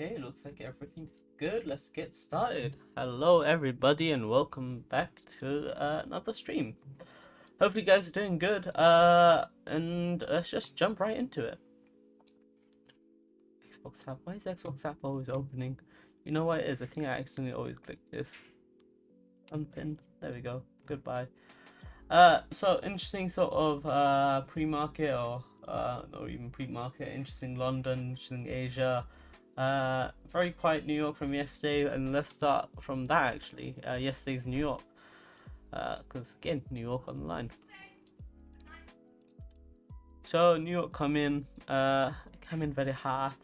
Okay, looks like everything's good. Let's get started. Hello, everybody, and welcome back to uh, another stream. Hopefully, guys are doing good. Uh, and let's just jump right into it. Xbox app. Why is Xbox app always opening? You know what it is? I think I accidentally always click this. Unpin. There we go. Goodbye. Uh, so interesting sort of uh pre-market or uh even pre-market. Interesting London. Interesting Asia. Uh, very quiet New York from yesterday, and let's start from that actually. Uh, yesterday's New York, because uh, again, New York on the line. So New York come in, uh, come in very hard.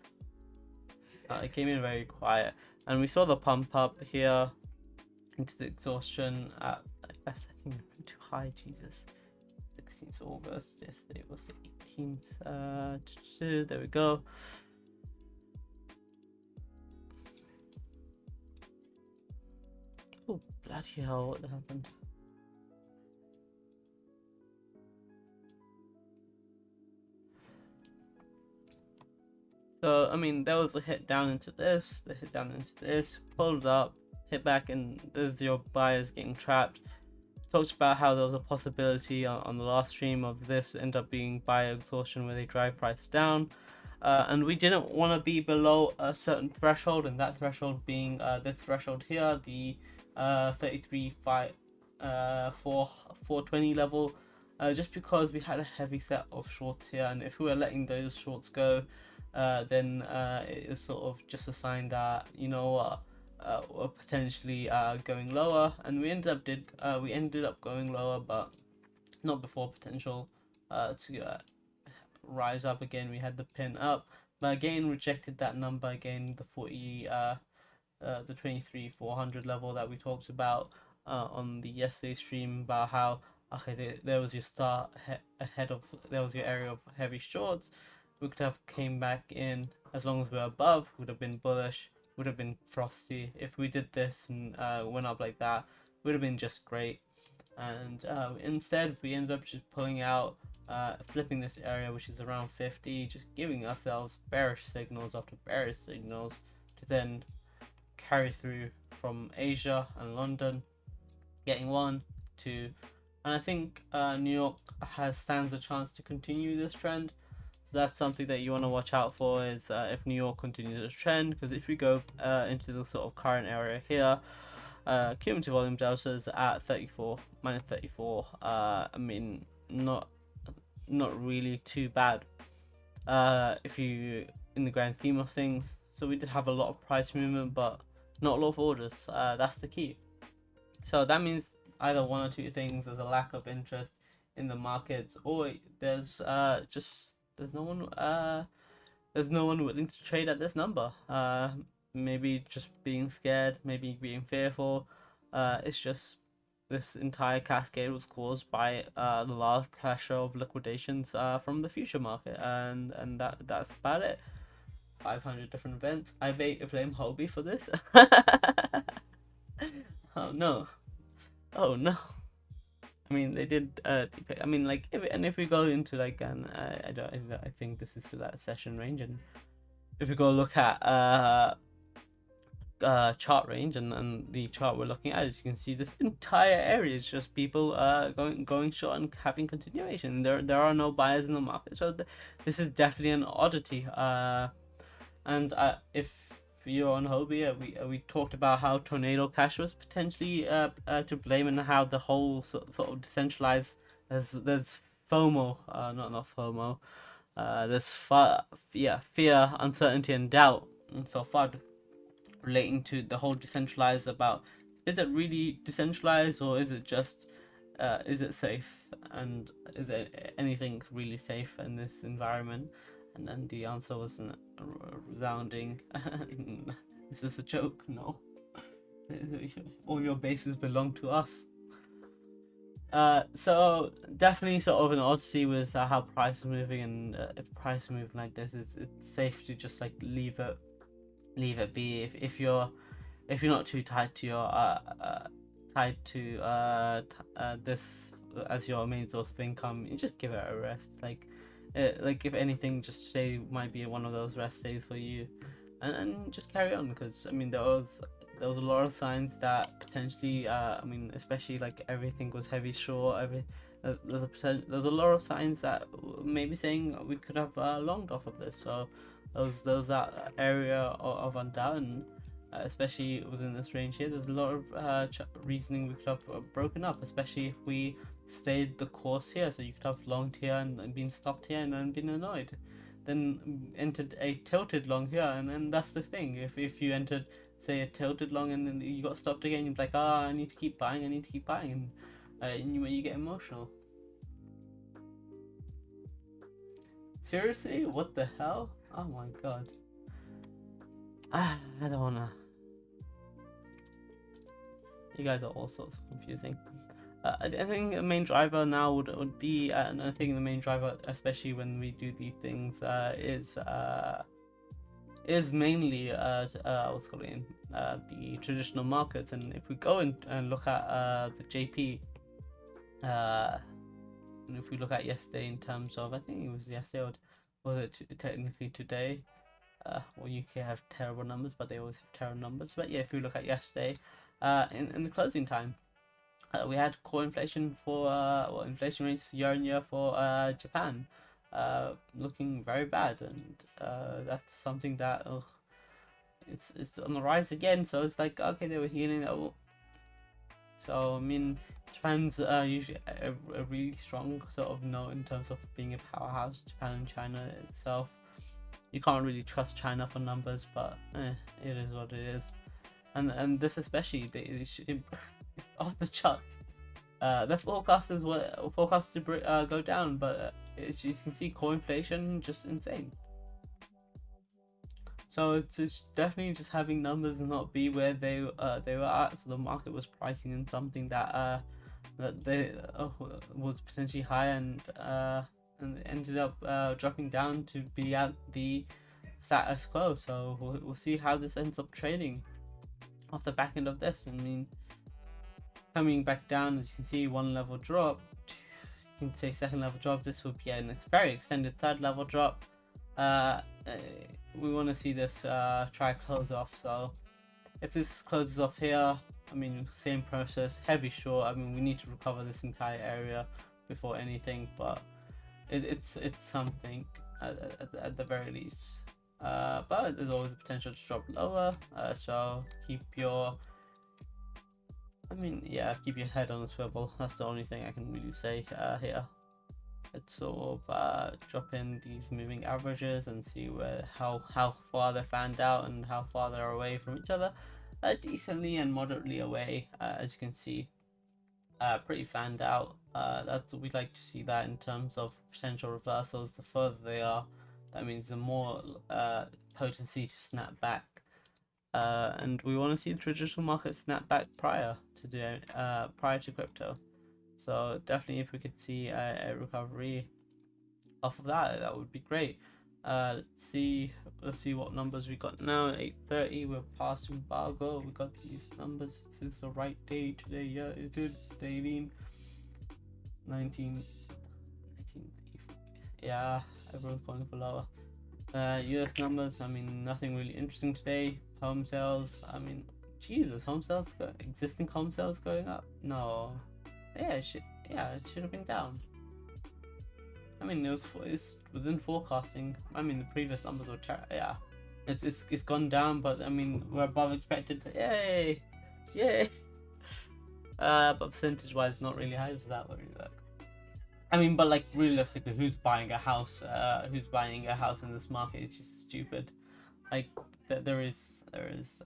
Uh, it came in very quiet, and we saw the pump up here into the exhaustion. At, I guess I think too high. Jesus, 16th August. Yesterday was the 18th. Uh, there we go. Bloody hell, what happened? So, I mean, there was a hit down into this, the hit down into this, pulled up, hit back, and there's your buyers getting trapped. Talked about how there was a possibility on, on the last stream of this end up being buyer exhaustion where they drive price down. Uh, and we didn't want to be below a certain threshold, and that threshold being uh, this threshold here, the uh, 33 5 uh, 4 420 level uh, just because we had a heavy set of shorts here and if we were letting those shorts go uh, then uh, it is sort of just a sign that you know uh, uh, we're potentially uh, going lower and we ended up did uh, we ended up going lower but not before potential uh, to uh, rise up again. We had the pin up but again rejected that number again the 40 uh, uh, the 23 400 level that we talked about uh, on the yesterday stream about how okay there, was your start ahead of there was your area of heavy shorts. We could have came back in as long as we are above would have been bullish would have been frosty. If we did this and uh, went up like that would have been just great. And uh, instead we ended up just pulling out uh, flipping this area which is around 50 just giving ourselves bearish signals after bearish signals to then carry through from Asia and London, getting one, two, and I think uh, New York has stands a chance to continue this trend. So that's something that you want to watch out for is uh, if New York continues this trend, because if we go uh, into the sort of current area here, uh, cumulative volume delta is at 34 minus 34. Uh, I mean, not not really too bad. Uh, if you in the grand theme of things, so we did have a lot of price movement, but not of orders. Uh, that's the key. So that means either one or two things. There's a lack of interest in the markets, or there's uh, just there's no one uh, there's no one willing to trade at this number. Uh, maybe just being scared, maybe being fearful. Uh, it's just this entire cascade was caused by uh, the large pressure of liquidations uh, from the future market, and and that that's about it. 500 different events. I may blame Hobie for this. oh no. Oh no. I mean, they did. Uh, I mean, like, if, and if we go into like an, uh, I don't, I think this is still that session range, and if we go look at uh, uh, chart range and, and the chart we're looking at, as you can see, this entire area is just people uh going going short and having continuation. There there are no buyers in the market, so th this is definitely an oddity. Uh and uh, if you're on Hobie, uh, we uh, we talked about how Tornado Cash was potentially uh, uh, to blame and how the whole sort of decentralized there's there's FOMO, uh, not not FOMO, uh, there's fa- yeah fear, uncertainty, and doubt. And so far, relating to the whole decentralized about is it really decentralized or is it just is it safe and is it anything really safe in this environment? And then the answer wasn't resounding. is this a joke? No. All your bases belong to us. Uh, so definitely sort of an odyssey with uh, how price is moving and uh, if price is moving like this, it's, it's safe to just like leave it, leave it be. If, if you're, if you're not too tied to your, uh, uh tied to uh, uh this as your main source of income, you just give it a rest. Like it, like if anything, just say might be one of those rest days for you. and, and just carry on because I mean there was there was a lot of signs that potentially uh, I mean especially like everything was heavy short every there's a there's a lot of signs that maybe saying we could have uh, longed off of this so there's there's that area of, of undoubting uh, especially within this range here there's a lot of uh, reasoning we could have uh, broken up especially if we stayed the course here so you could have longed here and, and been stopped here and then been annoyed. Then entered a tilted long here and then that's the thing. If, if you entered say a tilted long and then you got stopped again you're like ah oh, i need to keep buying i need to keep buying and, uh, and you, you get emotional. Seriously? What the hell? Oh my god. Ah, i don't wanna. You guys are all sorts of confusing uh, I think the main driver now would, would be, uh, and I think the main driver, especially when we do these things, uh, is uh, is mainly uh, uh, what's called in uh, the traditional markets. And if we go and, and look at uh, the JP, uh, and if we look at yesterday in terms of, I think it was yesterday or was it technically today? Uh, well, UK have terrible numbers, but they always have terrible numbers. But yeah, if we look at yesterday, uh, in, in the closing time, we had core inflation for uh, well, inflation rates year on year for uh, Japan, uh, looking very bad, and uh, that's something that ugh, it's it's on the rise again. So it's like okay, they were healing that. So I mean, Japan's uh, usually a, a really strong sort of note in terms of being a powerhouse. Japan and China itself, you can't really trust China for numbers, but eh, it is what it is. And and this especially, they, they should, off the charts. Uh, the forecasters were forecasted to uh, go down, but uh, as you can see, core inflation just insane. So it's, it's definitely just having numbers and not be where they uh, they were at. So the market was pricing in something that uh, that they uh, was potentially high and uh, and ended up uh, dropping down to be at the status quo. So we'll, we'll see how this ends up trading off the back end of this. I mean coming back down as you can see one level drop. You can say second level drop. This would be a very extended third level drop. Uh, uh we want to see this uh, try close off so if this closes off here I mean same process heavy short I mean we need to recover this entire area before anything but it, it's it's something at, at, at the very least. Uh, but there's always a potential to drop lower uh, so keep your I mean, yeah, keep your head on the swivel. That's the only thing I can really say uh, here. Let's sort of uh, drop in these moving averages and see where how how far they're fanned out and how far they're away from each other. Uh, decently and moderately away, uh, as you can see. Uh, pretty fanned out. Uh, that's we'd like to see that in terms of potential reversals. The further they are, that means the more uh, potency to snap back uh, and we want to see the traditional market snap back prior to the uh, prior to crypto. So definitely, if we could see a, a recovery off of that, that would be great. Uh, let's see, let's see what numbers we got now. 8:30, we're past embargo. We got these numbers. Is the right day today? Yeah, it is. It's 18, 19, 19. Yeah, everyone's going for lower. Uh, US numbers. I mean, nothing really interesting today home sales. I mean, Jesus, home sales, go- existing home sales going up? No. Yeah, it should, yeah, it should have been down. I mean, it was within forecasting. I mean, the previous numbers were yeah. It's, it's it's gone down, but I mean, we're above expected. Yay, yay. Uh, but percentage wise, not really. How does that really look? I mean, but like realistically, who's buying a house? Uh, who's buying a house in this market? It's just stupid. Like that there is there is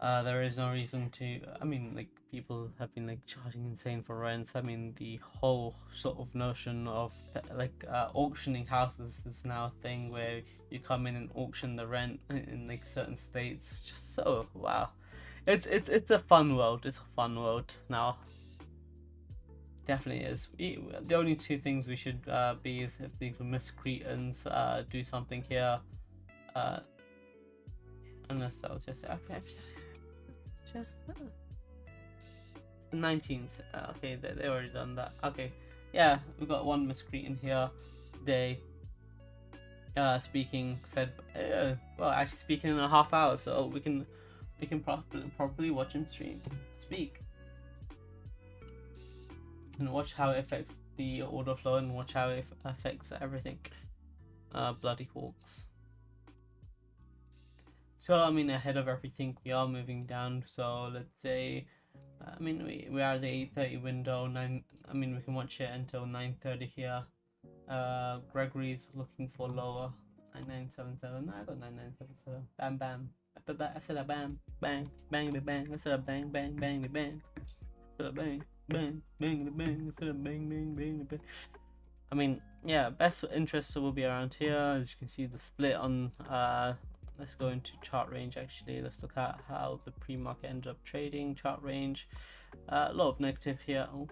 uh, there is no reason to i mean like people have been like charging insane for rents i mean the whole sort of notion of like uh, auctioning houses is now a thing where you come in and auction the rent in, in like certain states. Just so wow. It's it's it's a fun world. It's a fun world now definitely is the only two things we should uh, be is if these miscreants uh, do something here uh, unless I'll just okay. 19th. Uh, okay, they, they already done that. Okay, yeah, we got one miscreant here today. uh, speaking fed. Uh, well, actually speaking in a half hour, so we can we can probably probably watch him stream speak and watch how it affects the order flow and watch how it affects everything. Uh, bloody hawks. So I mean, ahead of everything, we are moving down. So let's say, I mean, we we are the eight thirty window. Nine. I mean, we can watch it until nine thirty here. Uh, Gregory's looking for lower. Nine nine seven seven. I got nine nine seven seven. Bam bam. I said a bam bang bang bang. I said a bang bang bang bang. I said a bang bang, bang, bang, bang, bang, bang, bang. I mean, yeah, best interest will be around here. As you can see, the split on. Uh, let's go into chart range. Actually, let's look at how the pre-market ended up trading. Chart range, uh, a lot of negative here. Oh,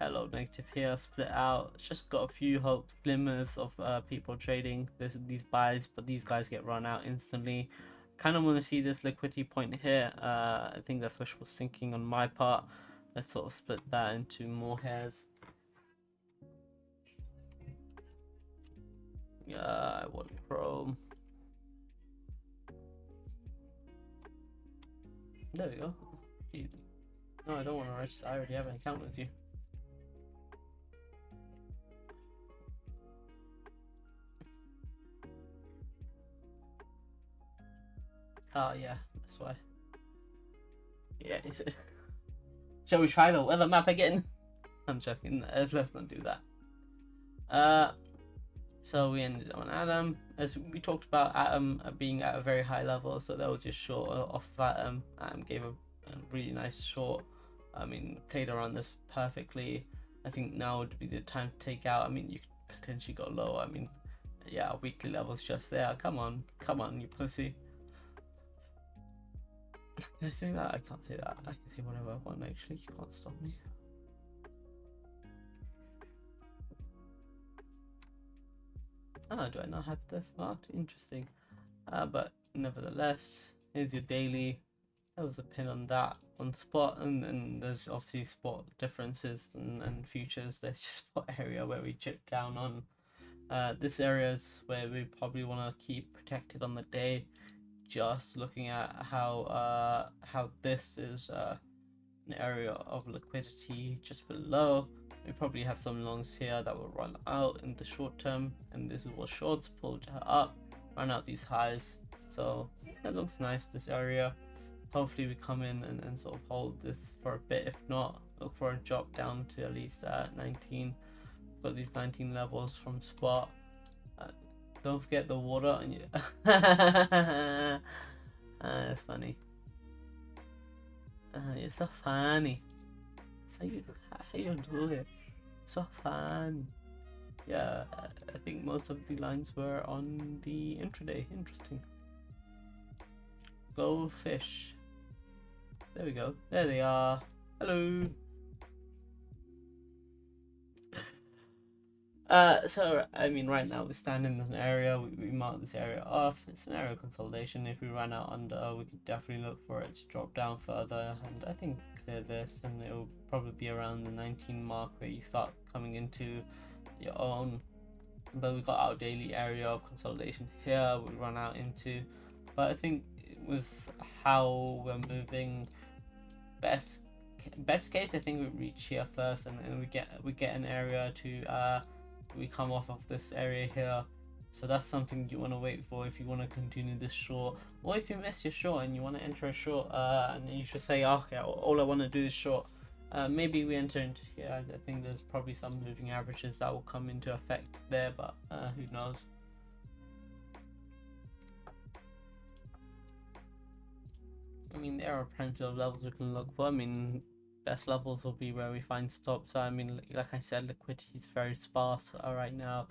a lot of negative here. Split out. Just got a few hope glimmers of uh, people trading this, these buys, but these guys get run out instantly. Kind of want to see this liquidity point here. Uh, I think that's wishful thinking on my part. Let's sort of split that into more hairs. Yeah, I want chrome. There we go. No, I don't want to register. I already have an account with you. Oh yeah, that's why. Yeah, is it? Shall we try the weather map again? I'm joking. Let's not do that. Uh, so we ended on Adam. As we talked about Adam being at a very high level, so that was just short off of Adam. Adam gave a, a really nice short. I mean, played around this perfectly. I think now would be the time to take out. I mean, you potentially go low. I mean, yeah, weekly levels just there. Come on, come on, you pussy. Can I say that? I can't say that. I can say whatever I want actually. You can't stop me. Ah, do I not have this marked? Interesting. Uh, but nevertheless, here's your daily. There was a pin on that on spot, and, then there's obviously spot differences and, and futures. There's just spot area where we chip down on. Uh, this area is where we probably want to keep protected on the day just looking at how uh, how this is uh, an area of liquidity just below. We probably have some longs here that will run out in the short term, and this is what shorts pulled up, run out these highs. So it looks nice this area. Hopefully we come in and, and sort of hold this for a bit. If not, look for a drop down to at least uh, 19. Got these 19 levels from spot don't forget the water on you. ah, that's funny. Uh, you're so funny. How you, how you do it? So funny. Yeah, I think most of the lines were on the intraday. Interesting. Go fish. There we go. There they are. Hello. Uh, so, I mean, right now we stand in an area, we, we mark this area off. It's an area consolidation. If we run out under, we could definitely look for it to drop down further. And I think clear this, and it will probably be around the 19 mark where you start coming into your own. But we got our daily area of consolidation here, we run out into. But I think it was how we're moving best best case I think we reach here first and then we get we get an area to uh we come off of this area here. So that's something you want to wait for if you want to continue this short or if you miss your short and you want to enter a short uh, and you should say okay all I want to do is short uh, maybe we enter into here I think there's probably some moving averages that will come into effect there but uh, who knows? I mean there are plenty of levels we can look for. I mean best levels will be where we find stops. I mean, like I said, liquidity is very sparse uh, right now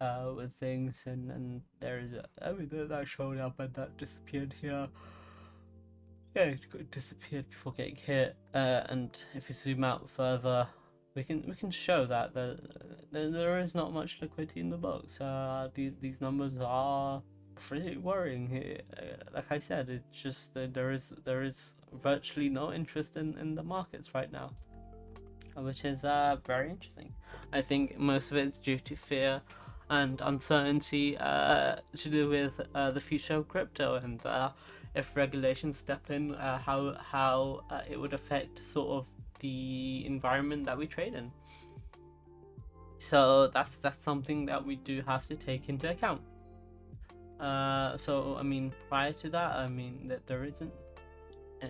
uh, with things, and, and there is a, I mean, that showed up and that disappeared here. Yeah, it disappeared before getting hit. Uh, and if you zoom out further, we can we can show that there, there is not much liquidity in the books. Uh, these these numbers are pretty worrying here. Uh, like I said, it's just there is there is virtually no interest in, in the markets right now, which is uh, very interesting. I think most of it is due to fear. and uncertainty uh, to do with uh, the future of crypto and uh, if regulations step in, uh, how how uh, it would affect sort of the environment that we trade in. So that's that's something that we do have to take into account. Uh, so I mean, prior to that, I mean that there isn't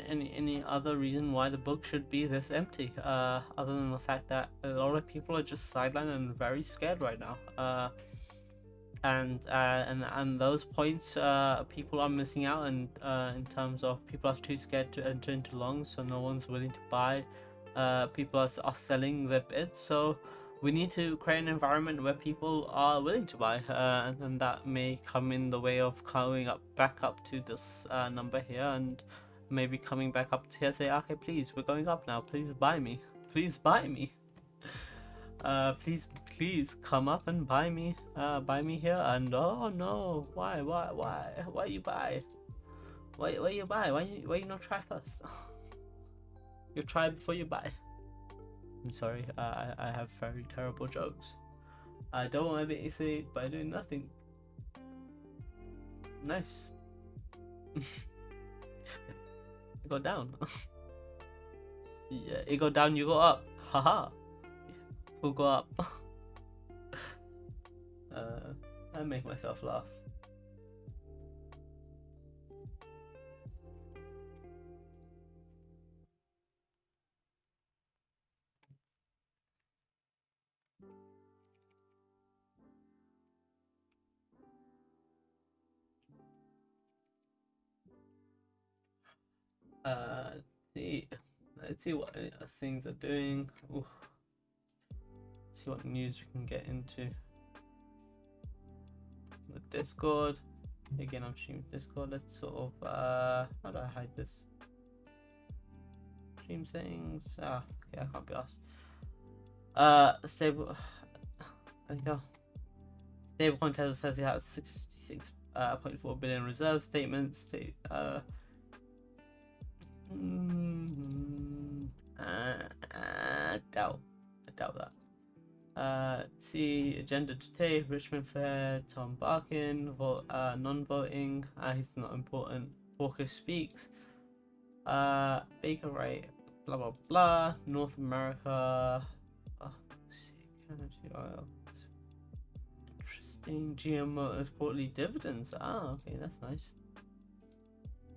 any any other reason why the book should be this empty uh other than the fact that a lot of people are just sidelined and very scared right now uh and uh and and those points uh people are missing out and uh in terms of people are too scared to enter into longs so no one's willing to buy uh people are, are selling their bids so we need to create an environment where people are willing to buy uh, and, and that may come in the way of coming up back up to this uh, number here and maybe coming back up here say okay please we're going up now. Please buy me. Please buy me. Uh please please come up and buy me uh buy me here. And oh no. Why why why? Why you buy? Why why you buy? Why you why you not try first? You try before you buy. I'm sorry uh, i i have very terrible jokes. I don't want to be easy by doing nothing. Nice go down. yeah, it go down, you go up. Haha. Who go up? uh, I make myself laugh. Uh, see, let's see what uh, things are doing. Ooh. See what news we can get into. The Discord. Again, I'm streaming Discord. Let's sort of uh, how do I hide this? Stream settings. Ah, okay, I can't be asked. Uh, stable. There you go. Stablecoin Tether says he has 66.4 uh, billion reserve statements. State, uh, Mm, uh, I doubt. I doubt that. Uh, see agenda today. Richmond Fed. Tom Barkin. Vote. Uh, non-voting. Uh, he's not important. Walker speaks. Uh, Baker right. Blah blah blah. North America. Oh, Canada. Interesting. GMO is portly dividends. Ah, okay, that's nice.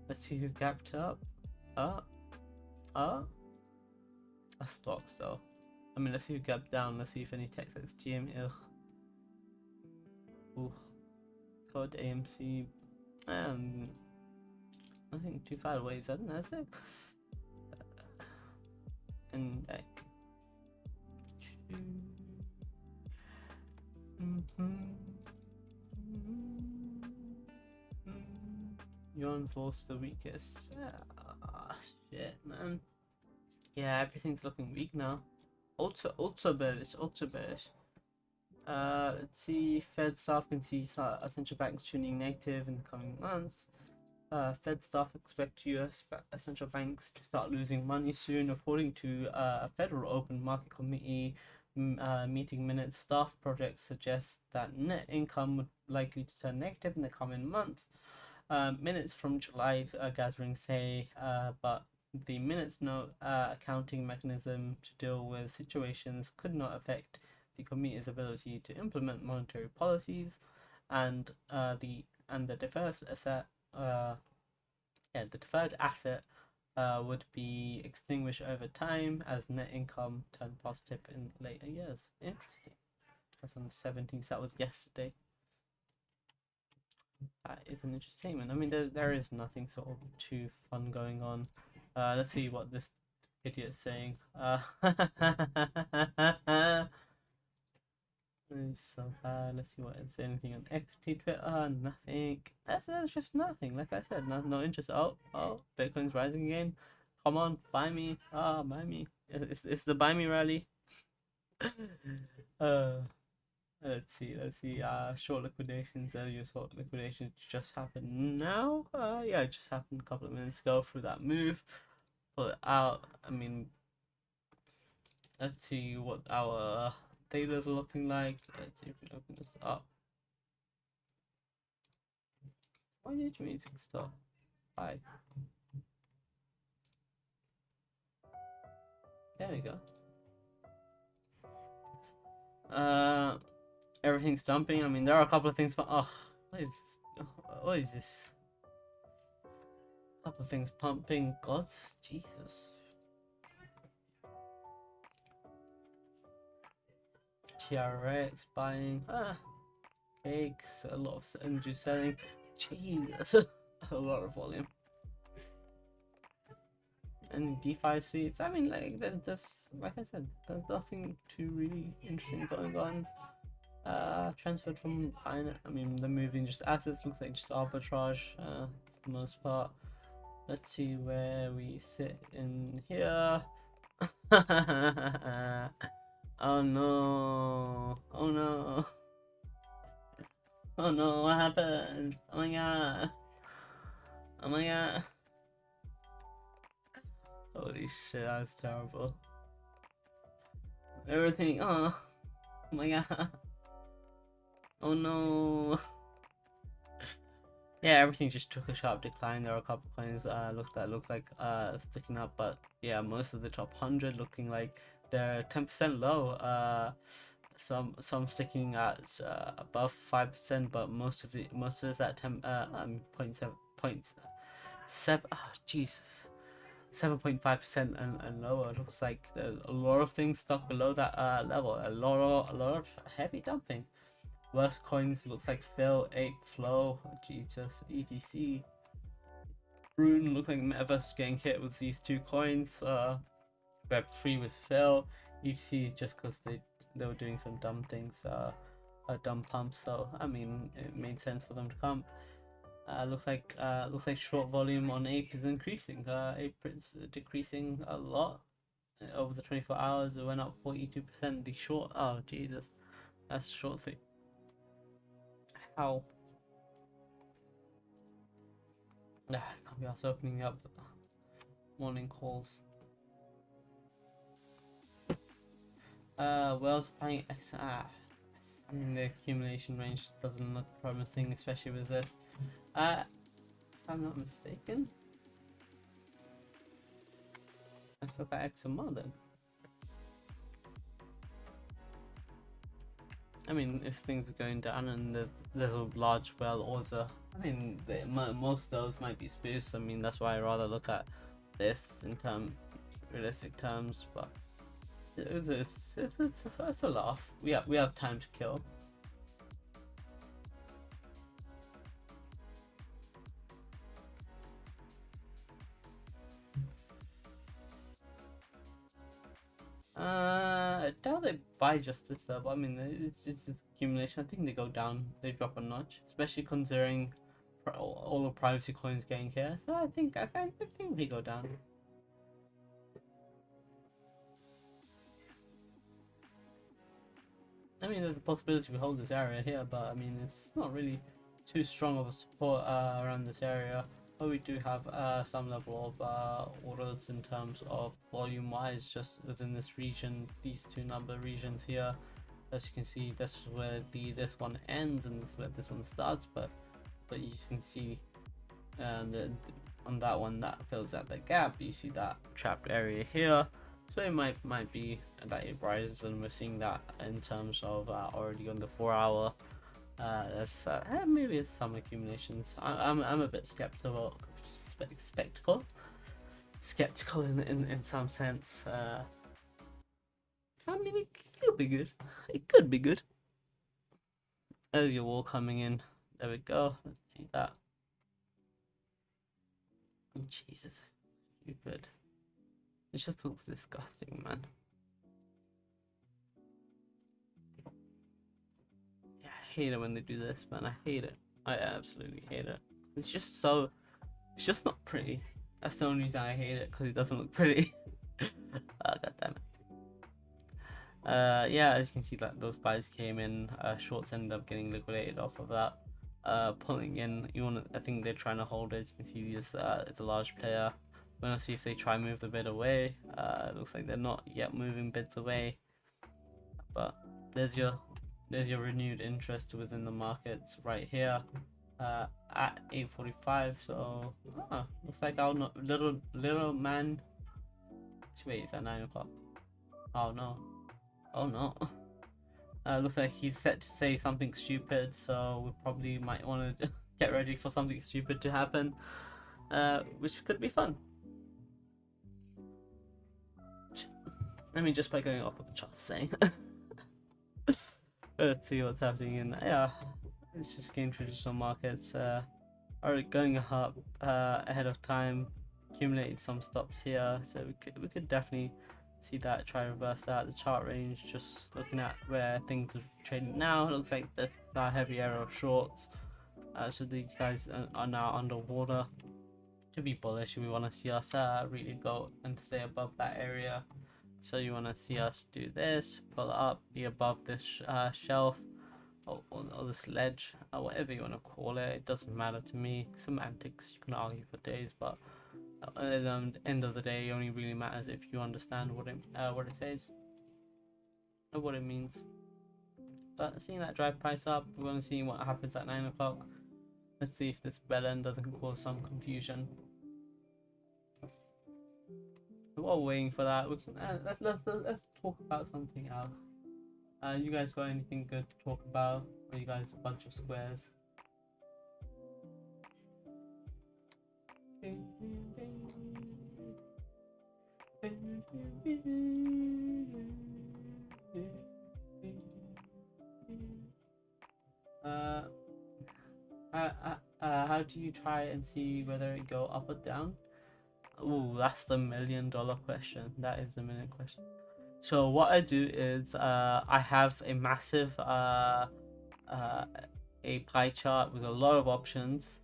Let's see who gapped up. Uh, uh, a stock though. I mean, let's see who gap down. Let's see if any tech says GM. Ugh. Ooh. Code AMC. Um, nothing too far away. Is that Nasdaq? Uh, and like. Mm -hmm. Yuan falls the weakest. Ah, shit, man. Yeah, everything's looking weak now. Ultra, ultra bearish, ultra bearish. Uh, let's see. Fed staff can see central banks tuning negative in the coming months. Uh, Fed staff expect U.S. central banks to start losing money soon, according to uh, a Federal Open Market Committee uh, meeting minutes. Staff projects suggest that net income would likely to turn negative in the coming months. Uh, minutes from July uh, gathering say, uh, but the minutes note uh, accounting mechanism to deal with situations could not affect the committee's ability to implement monetary policies, and uh, the and the deferred asset, yeah, the deferred asset would be extinguished over time as net income turned positive in later years. Interesting. That's on the 17th. That was yesterday that is an interesting statement. I mean, there's there is nothing sort of too fun going on. Uh, let's see what this idiot's saying. Uh, so bad. Let's see what it's anything on equity Twitter. Nothing. That's, that's just nothing. Like I said, no no interest. Oh oh, Bitcoin's rising again. Come on, buy me. Ah, oh, buy me. It's it's the buy me rally. uh. Let's see, let's see. Uh, short liquidations, your short liquidations just happened now. Uh, yeah, it just happened a couple of minutes ago through that move. Pull it out. I mean, let's see what our data's looking like. Let's see if we open this up. Why did music stop? Hi. There we go. Uh, everything's dumping. I mean, there are a couple of things, but oh, what is this? What is this? A couple of things pumping. God, Jesus. TRX buying. Ah, cakes. A lot of energy selling. Jesus, a lot of volume. And DeFi sweeps. I mean, like there's, like I said, there's nothing too really interesting going on. Uh, transferred from I mean, the moving just assets looks like just arbitrage uh, for the most part. Let's see where we sit in here. oh no! Oh no! Oh no! What happened? Oh my god! Oh my god! Holy shit, that's terrible. Everything, oh, oh my god. Oh no. yeah, everything just took a sharp decline. There are a couple coins uh looks that looks like uh sticking up, but yeah, most of the top hundred looking like they're ten percent low. Uh some some sticking at uh, above five percent, but most of it most of it's at ten uh um point seven points seven. Oh, Jesus. 7.5% and, and lower. It looks like there's a lot of things stuck below that uh, level. A lot of a lot of heavy dumping. Worst coins looks like Phil, Ape, Flow, Jesus, ETC. Rune looks like Metaverse getting hit with these two coins. Uh, Web3 with Phil. ETC just because they they were doing some dumb things, uh, a dumb pump. So I mean, it made sense for them to come. Uh, looks like uh, looks like short volume on ape is increasing. Uh, ape is decreasing a lot over the 24 hours. It went up 42%. The short, oh Jesus, that's short thing. How? I can't be also opening up morning calls. Uh, Wells playing X. Ah, I mean the accumulation range doesn't look promising, especially with this. Uh, if I'm not mistaken. Let's look at XMR then. I mean, if things are going down and there's, a large well order, I mean, they, most of those might be spoofs. I mean, that's why I rather look at this in term realistic terms. But it's, it's, it's, it's, it's a laugh. We have we have time to kill. Uh, I doubt they buy just this stuff. I mean, it's just accumulation. I think they go down, they drop a notch, especially considering all the privacy coins getting here. So I think I, I think we go down. I mean, there's a possibility we hold this area here, but I mean, it's not really too strong of a support uh, around this area. But we do have uh, some level of uh, orders in terms of volume wise just within this region, these two number regions here. As you can see, this is where the this one ends and this is where this one starts, but but you can see uh, on that one that fills out the gap. You see that trapped area here. So it might might be that it rises and we're seeing that in terms of uh, already on the four hour uh, there's uh, maybe it's some accumulations. I, am I'm, I'm a bit skeptical, spectacle, skeptical in, in in some sense. Uh, I mean, it could be good. It could be good. There's your wall coming in. There we go. Let's see that. Jesus, stupid. It just looks disgusting, man. Hate it when they do this, man. I hate it. I absolutely hate it. It's just so. It's just not pretty. That's the only reason I hate it because it doesn't look pretty. oh, God damn it. Uh, yeah, as you can see, like those buys came in. Uh, shorts ended up getting liquidated off of that. Uh, pulling in. You want? I think they're trying to hold it. As You can see this. Uh, it's a large player. We're gonna see if they try move the bid away. Uh, looks like they're not yet moving bids away, but there's your there's your renewed interest within the markets right here uh, at 8:45. So ah, looks like our little little man. Wait, it's at nine o'clock. Oh no! Oh no! Uh, looks like he's set to say something stupid, so we probably might want to get ready for something stupid to happen, uh, which could be fun. I mean, just by going off what the chart's saying. Let's see what's happening in yeah. It's just game traditional markets. Uh, are going up uh, ahead of time, accumulated some stops here, so we could we could definitely see that try reverse that. The chart range, just looking at where things are trading now, it looks like uh, heavy area of shorts. Uh, so these guys are now underwater. To be bullish, we want to see us uh, really go and stay above that area. So you want to see us do this, pull up, be above this uh, shelf, or, or, this ledge, or whatever you want to call it. It doesn't matter to me. Semantics, you can argue for days, but at the end of the day, it only really matters if you understand what it uh, what it says or what it means. But seeing that drive price up, we're going to see what happens at 9 o'clock. Let's see if this bell end doesn't cause some confusion. While waiting for that, we can, uh, let's, let's, let's talk about something else. Uh, you guys got anything good to talk about? Or you guys a bunch of squares? Uh, uh, uh, how do you try and see whether it go up or down? Oh, that's the million dollar question. That is the million question. So what I do is uh, I have a massive uh, uh, a pie chart with a lot of options,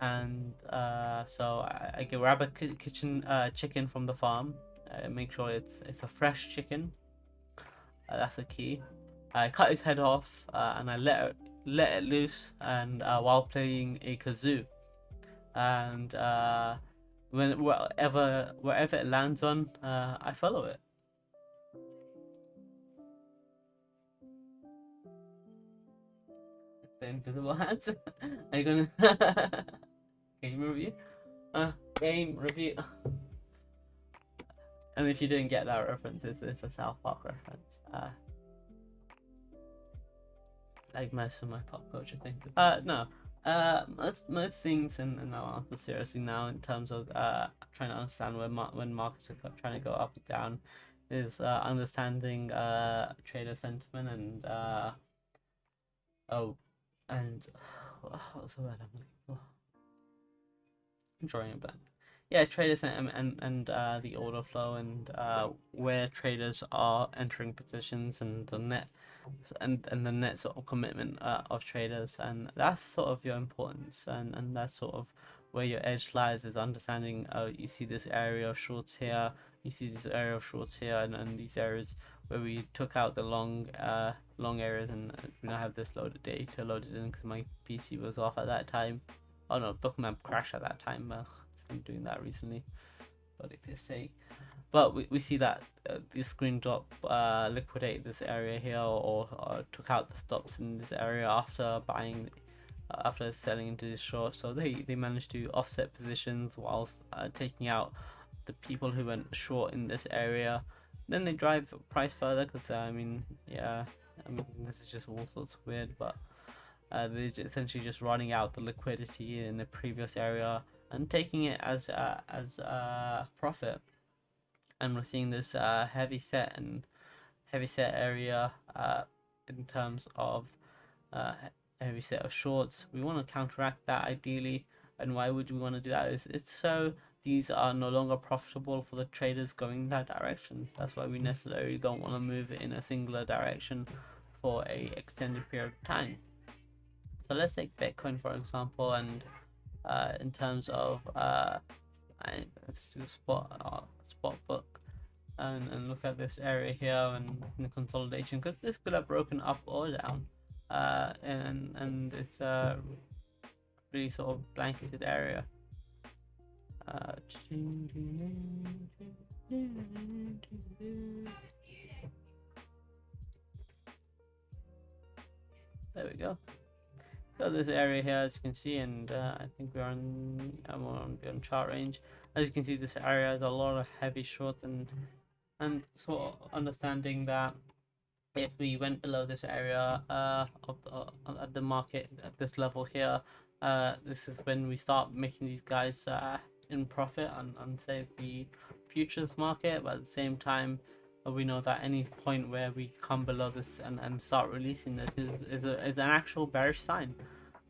and uh, so I, I grab a kitchen uh, chicken from the farm. I make sure it's it's a fresh chicken. Uh, that's the key. I cut his head off and I let it, let it loose, and while playing a kazoo, and when wherever wherever it lands on, uh, I follow it. The invisible hands. Are you gonna game review? Uh, game review. And if you didn't get that reference, it's, it's a South Park reference. Uh, like most of my pop culture things. Uh, no. Uh, most most things, and, I'll answer seriously now in terms of uh trying to understand when mar- when markets are trying to go up and down, is uh, understanding uh trader sentiment and uh oh and what's the word I'm looking for? I'm drawing a blank yeah, traders and and, and uh, the order flow and uh, where traders are entering positions and the net and and the net sort of commitment uh, of traders and that's sort of your importance and and that's sort of where your edge lies is understanding uh, you see this area of shorts here you see this area of shorts here and, and these areas where we took out the long uh long areas and uh, we now have this loaded data loaded in because my pc was off at that time oh no bookmap crashed at that time uh, been doing that recently. Bloody piss sake. But we, we see that uh, the screen drop uh, liquidate this area here or, or, took out the stops in this area after buying uh, after selling into this short. So they they managed to offset positions whilst uh, taking out the people who went short in this area. Then they drive price further because uh, I mean yeah I mean this is just all sorts of weird but uh, they're essentially just running out the liquidity in the previous area and taking it as a, as a profit. And we're seeing this uh, heavy set and heavy set area uh, in terms of uh, heavy set of shorts. We want to counteract that ideally. And why would we want to do that? Is it's so these are no longer profitable for the traders going that direction. That's why we necessarily don't want to move in a singular direction for a extended period of time. So let's take Bitcoin for example and uh, in terms of uh, let's do spot uh, spot book and, and look at this area here and, the consolidation because this could have broken up or down uh, and and it's a really sort of blanketed area uh, there we go. This area here, as you can see, and uh, I think we're on, I'm on, on chart range. As you can see, this area has a lot of heavy shorts and and sort of understanding that if we went below this area uh, of the, the market at this level here, uh, this is when we start making these guys uh, in profit and, and say the futures market, but at the same time, we know that any point where we come below this and, and start releasing this is, is, a, is an actual bearish sign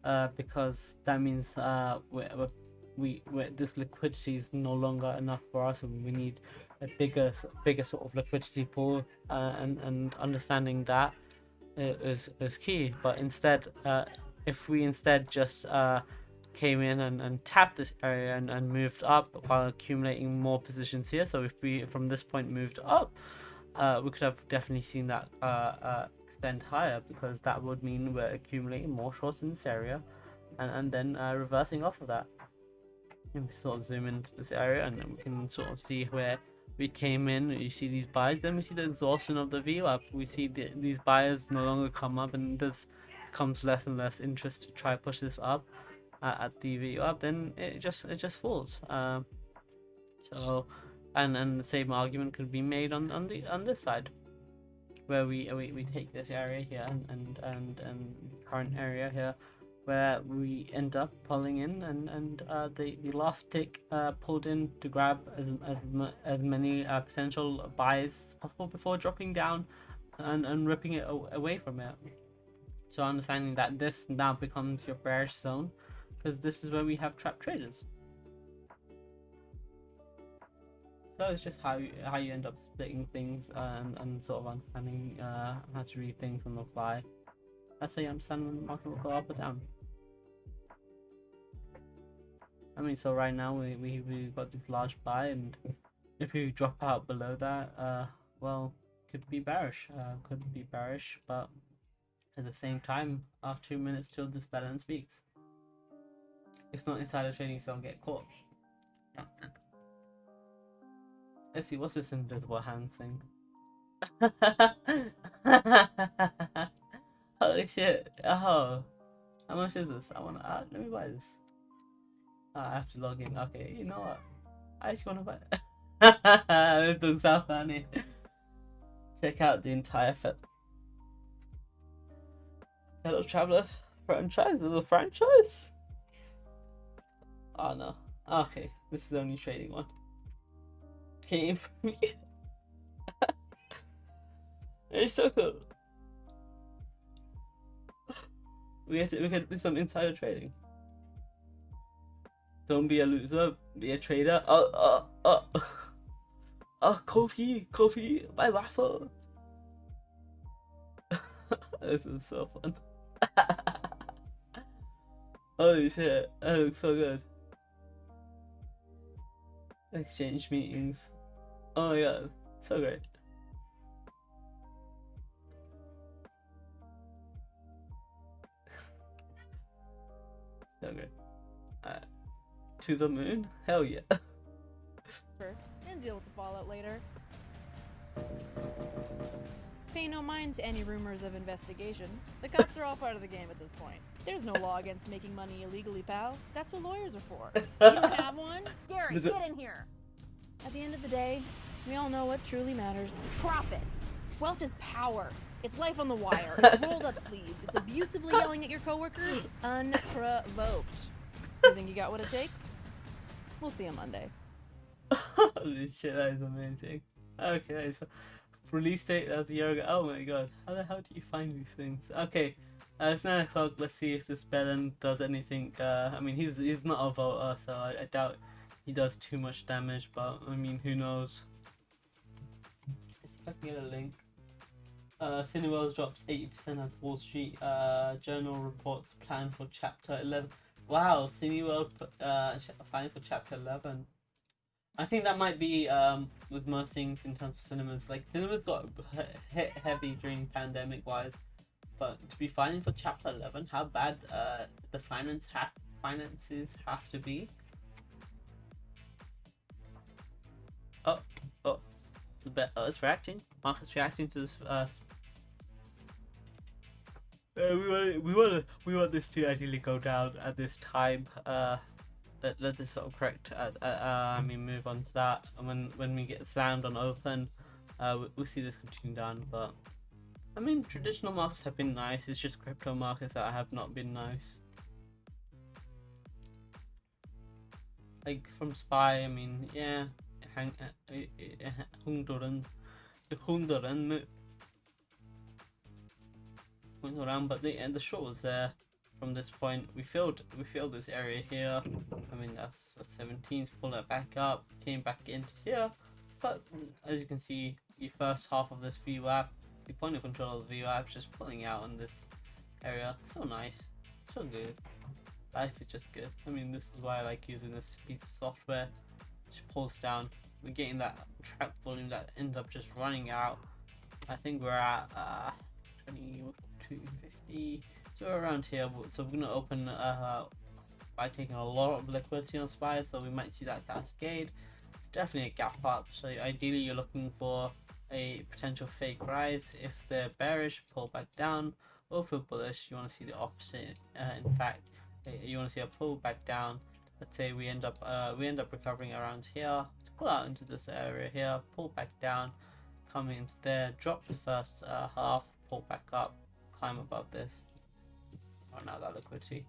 uh, because that means uh, we're, we're, we we this liquidity is no longer enough for us and we need a bigger bigger sort of liquidity pool uh, and and understanding that is is key. But instead uh, if we instead just uh, came in and, and tapped this area and, and moved up while accumulating more positions here so if we from this point moved up uh, we could have definitely seen that uh, uh, extend higher because that would mean we're accumulating more shorts in this area and, and then uh, reversing off of that. And we sort of zoom into this area and then we can sort of see where we came in you see these buys then we see the exhaustion of the VWAP we see the, these buyers no longer come up and there's comes less and less interest to try push this up uh, at the VWAP then it just it just falls. Um, so and and the same argument could be made on on the on this side where we we, we take this area here and and and, and current area here where we end up pulling in and and uh, the the last tick uh, pulled in to grab as as, as many uh, potential buys as possible before dropping down and and ripping it away from it. So understanding that this now becomes your bearish zone because this is where we have trap traders. So it's just how you, how you end up splitting things and, and sort of understanding uh, how to read things on the fly. That's how you understand when the market will go up or down. I mean, so right now we, we, we got this large buy and if we drop out below that, uh, well, could be bearish, uh, could be bearish, but at the same time, after two minutes till this balance speaks. It's not insider trading, so don't get caught. Let's see, what's this invisible hand thing? Holy shit. Oh. How much is this? I wanna uh, let me buy this. Uh, I have to log in. Okay, you know what? I just wanna buy it. looks so funny. Check out the entire fit. Hello Traveler franchise is a franchise? Oh no. Okay, this is the only trading one. Came from you. it's so cool. We have to we can do some insider trading. Don't be a loser, be a trader. Oh oh oh Oh Kofi, Kofi, my waffle. this is so fun. Holy shit, that looks so good. Exchange meetings. Oh my god, so great. so good. Uh, to the moon? Hell yeah. and deal with the fallout later. Pay no mind to any rumors of investigation. The cops are all part of the game at this point. There's no law against making money illegally, pal. That's what lawyers are for. You don't have one? Gary, get in here. At the end of the day, we all know what truly matters. Profit. Wealth is power. It's life on the wire. It's rolled up sleeves. It's abusively yelling at your coworkers unprovoked. You think you got what it takes? We'll see on Monday. Holy shit, that is amazing. Okay, so release date as a year. Oh my god, how the hell do you find these things? Okay, uh, it's 9 o'clock, let's see if this Belen does anything. Uh, I mean, he's he's not a voter, so I, I doubt he does too much damage, but I mean, who knows. Let's see if I can get a link. Uh, Cineworld drops 80% as Wall Street uh, Journal reports plan for Chapter 11. Wow, Cineworld uh, planning for Chapter 11. I think that might be um, with most things in terms of cinemas. Like cinemas got hit heavy during pandemic wise, but to be filing for Chapter Eleven, how bad uh, the finance have finances have to be. Oh, oh, oh, it's reacting. Market's reacting to this. Uh, Uh, we want we want we want this to ideally go down at this time. Uh, let, let this sort of correct. Uh, uh, uh, I mean, move on to that. And when when we get slammed on open, uh, we, we'll see this continue down. But I mean, traditional markets have been nice. It's just crypto markets that have not been nice. Like from Spy, I mean, yeah, hang, uh, uh, Hundoran, the Hundoran went around, but the and the short was there from this point. We filled we filled this area here. I mean that's a 17th. Pull it back up, came back into here. But as you can see, the first half of this VWAP, the point of control of the VWAP, just pulling out on this area. So nice, so good. Life is just good. I mean, this is why I like using this piece of software. Pulls down. We're getting that trap volume that ends up just running out. I think we're at uh, 20, 250 so around here so we're gonna open uh, by taking a lot of liquidity on spy so we might see that cascade. It's definitely a gap up so ideally you're looking for a potential fake rise. If they're bearish pull back down. Or if you're bullish you want to see the opposite. Uh, in fact uh, you want to see a pull back down let's say we end up uh, we end up recovering around here pull out into this area here pull back down come into there drop the first uh, half pull back up climb above this. Oh, now that liquidity.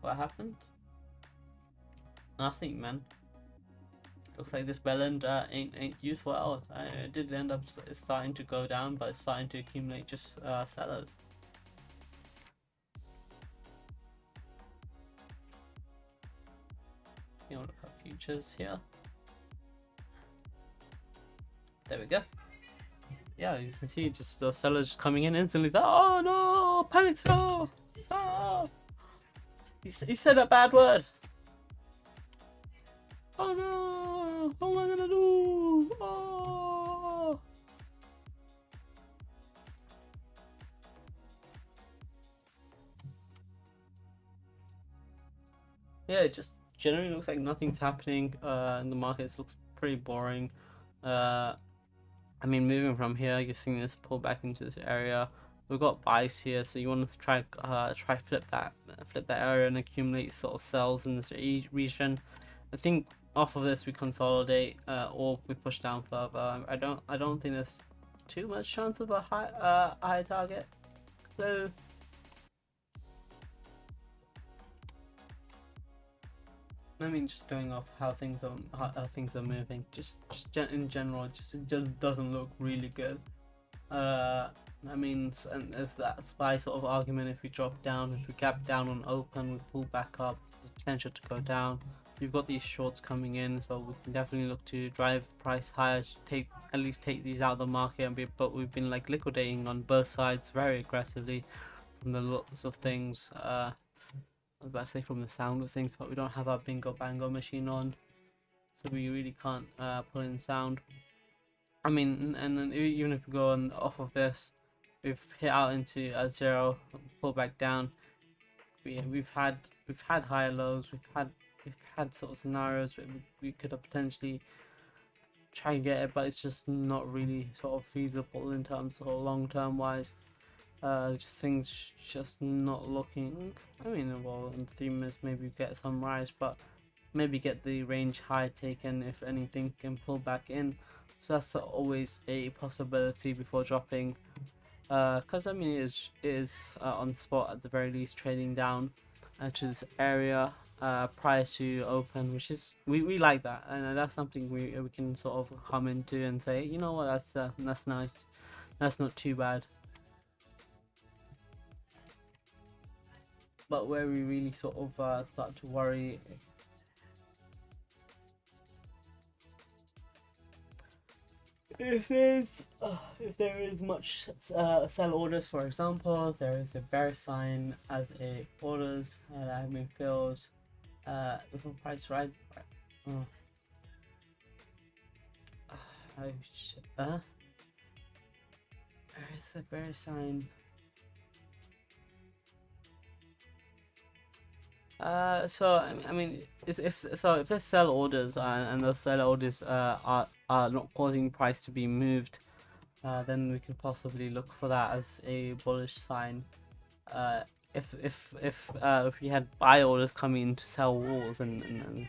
What happened? Nothing, man. Looks like this bellend uh, ain't ain't useful at all. Uh, it did end up starting to go down, but it's starting to accumulate just uh, sellers. You want to at futures here. There we go yeah, you can see just the sellers coming in instantly. Oh no, panic sell! Oh, he, he said a bad word. Oh no, what am I gonna do? Oh. Yeah, just generally looks like nothing's happening uh, in the markets. Looks pretty boring. Uh, I mean, moving from here, you're seeing this pull back into this area. We've got buys here, so you want to try uh, try flip that flip that area and accumulate sort of cells in this re region. I think off of this we consolidate uh, or we push down further. I don't I don't think there's too much chance of a high uh, high target. So I mean, just going off how things are how, how things are moving, just just in general, just just doesn't look really good. Uh, I mean, and there's that spy sort of argument. If we drop down, if we gap down on open, we pull back up, there's potential to go down. We've got these shorts coming in, so we can definitely look to drive price higher, take at least take these out of the market. And be, but we've been like liquidating on both sides very aggressively from the looks of things. Uh, was about to say from the sound of things, but we don't have our bingo bango machine on, so we really can't uh, pull in sound. I mean, and then even if we go on off of this, we've hit out into a zero, pull back down. We we've had we've had higher lows, we've had we've had sort of scenarios where we could have potentially try and get it, but it's just not really sort of feasible in terms of long term wise. Uh, just things just not looking. I mean, well, in three minutes maybe get some rise, but maybe get the range high taken if anything can pull back in. So that's always a possibility before dropping. Uh, Because uh, I mean, it is, it is uh, on spot at the very least, trading down uh, to this area uh, prior to open, which is we, we like that, and that's something we we can sort of come into and say, you know what, that's uh, that's nice, that's not too bad. But where we really sort of uh, start to worry. If there's uh, if there is much uh, sell orders for example there is a bear sign as a orders and I mean fills uh if a price rise uh, oh shit uh there is a bear sign Uh, so I mean, if so, if there's sell orders uh, and those sell orders uh, are are not causing price to be moved, uh, then we could possibly look for that as a bullish sign. uh, if if if uh, if we had buy orders coming in to sell walls and, and, and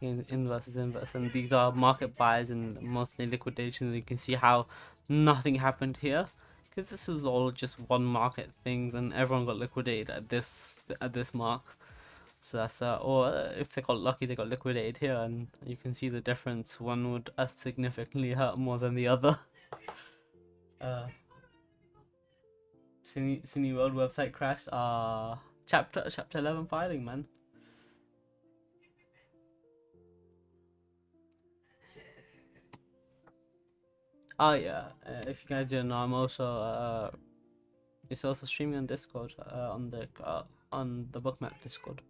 in inverse is inverse and these are market buys and mostly liquidations you can see how nothing happened here because this was all just one market things and everyone got liquidated at this at this mark so that's that. or if they got lucky they got liquidated here and you can see the difference. One would uh, significantly hurt more than the other. Uh Cineworld website crashed. Uh chapter chapter 11 filing man. Oh yeah, uh, if you guys didn't know, I'm also uh, it's also streaming on Discord uh, on the uh, on the bookmap Discord.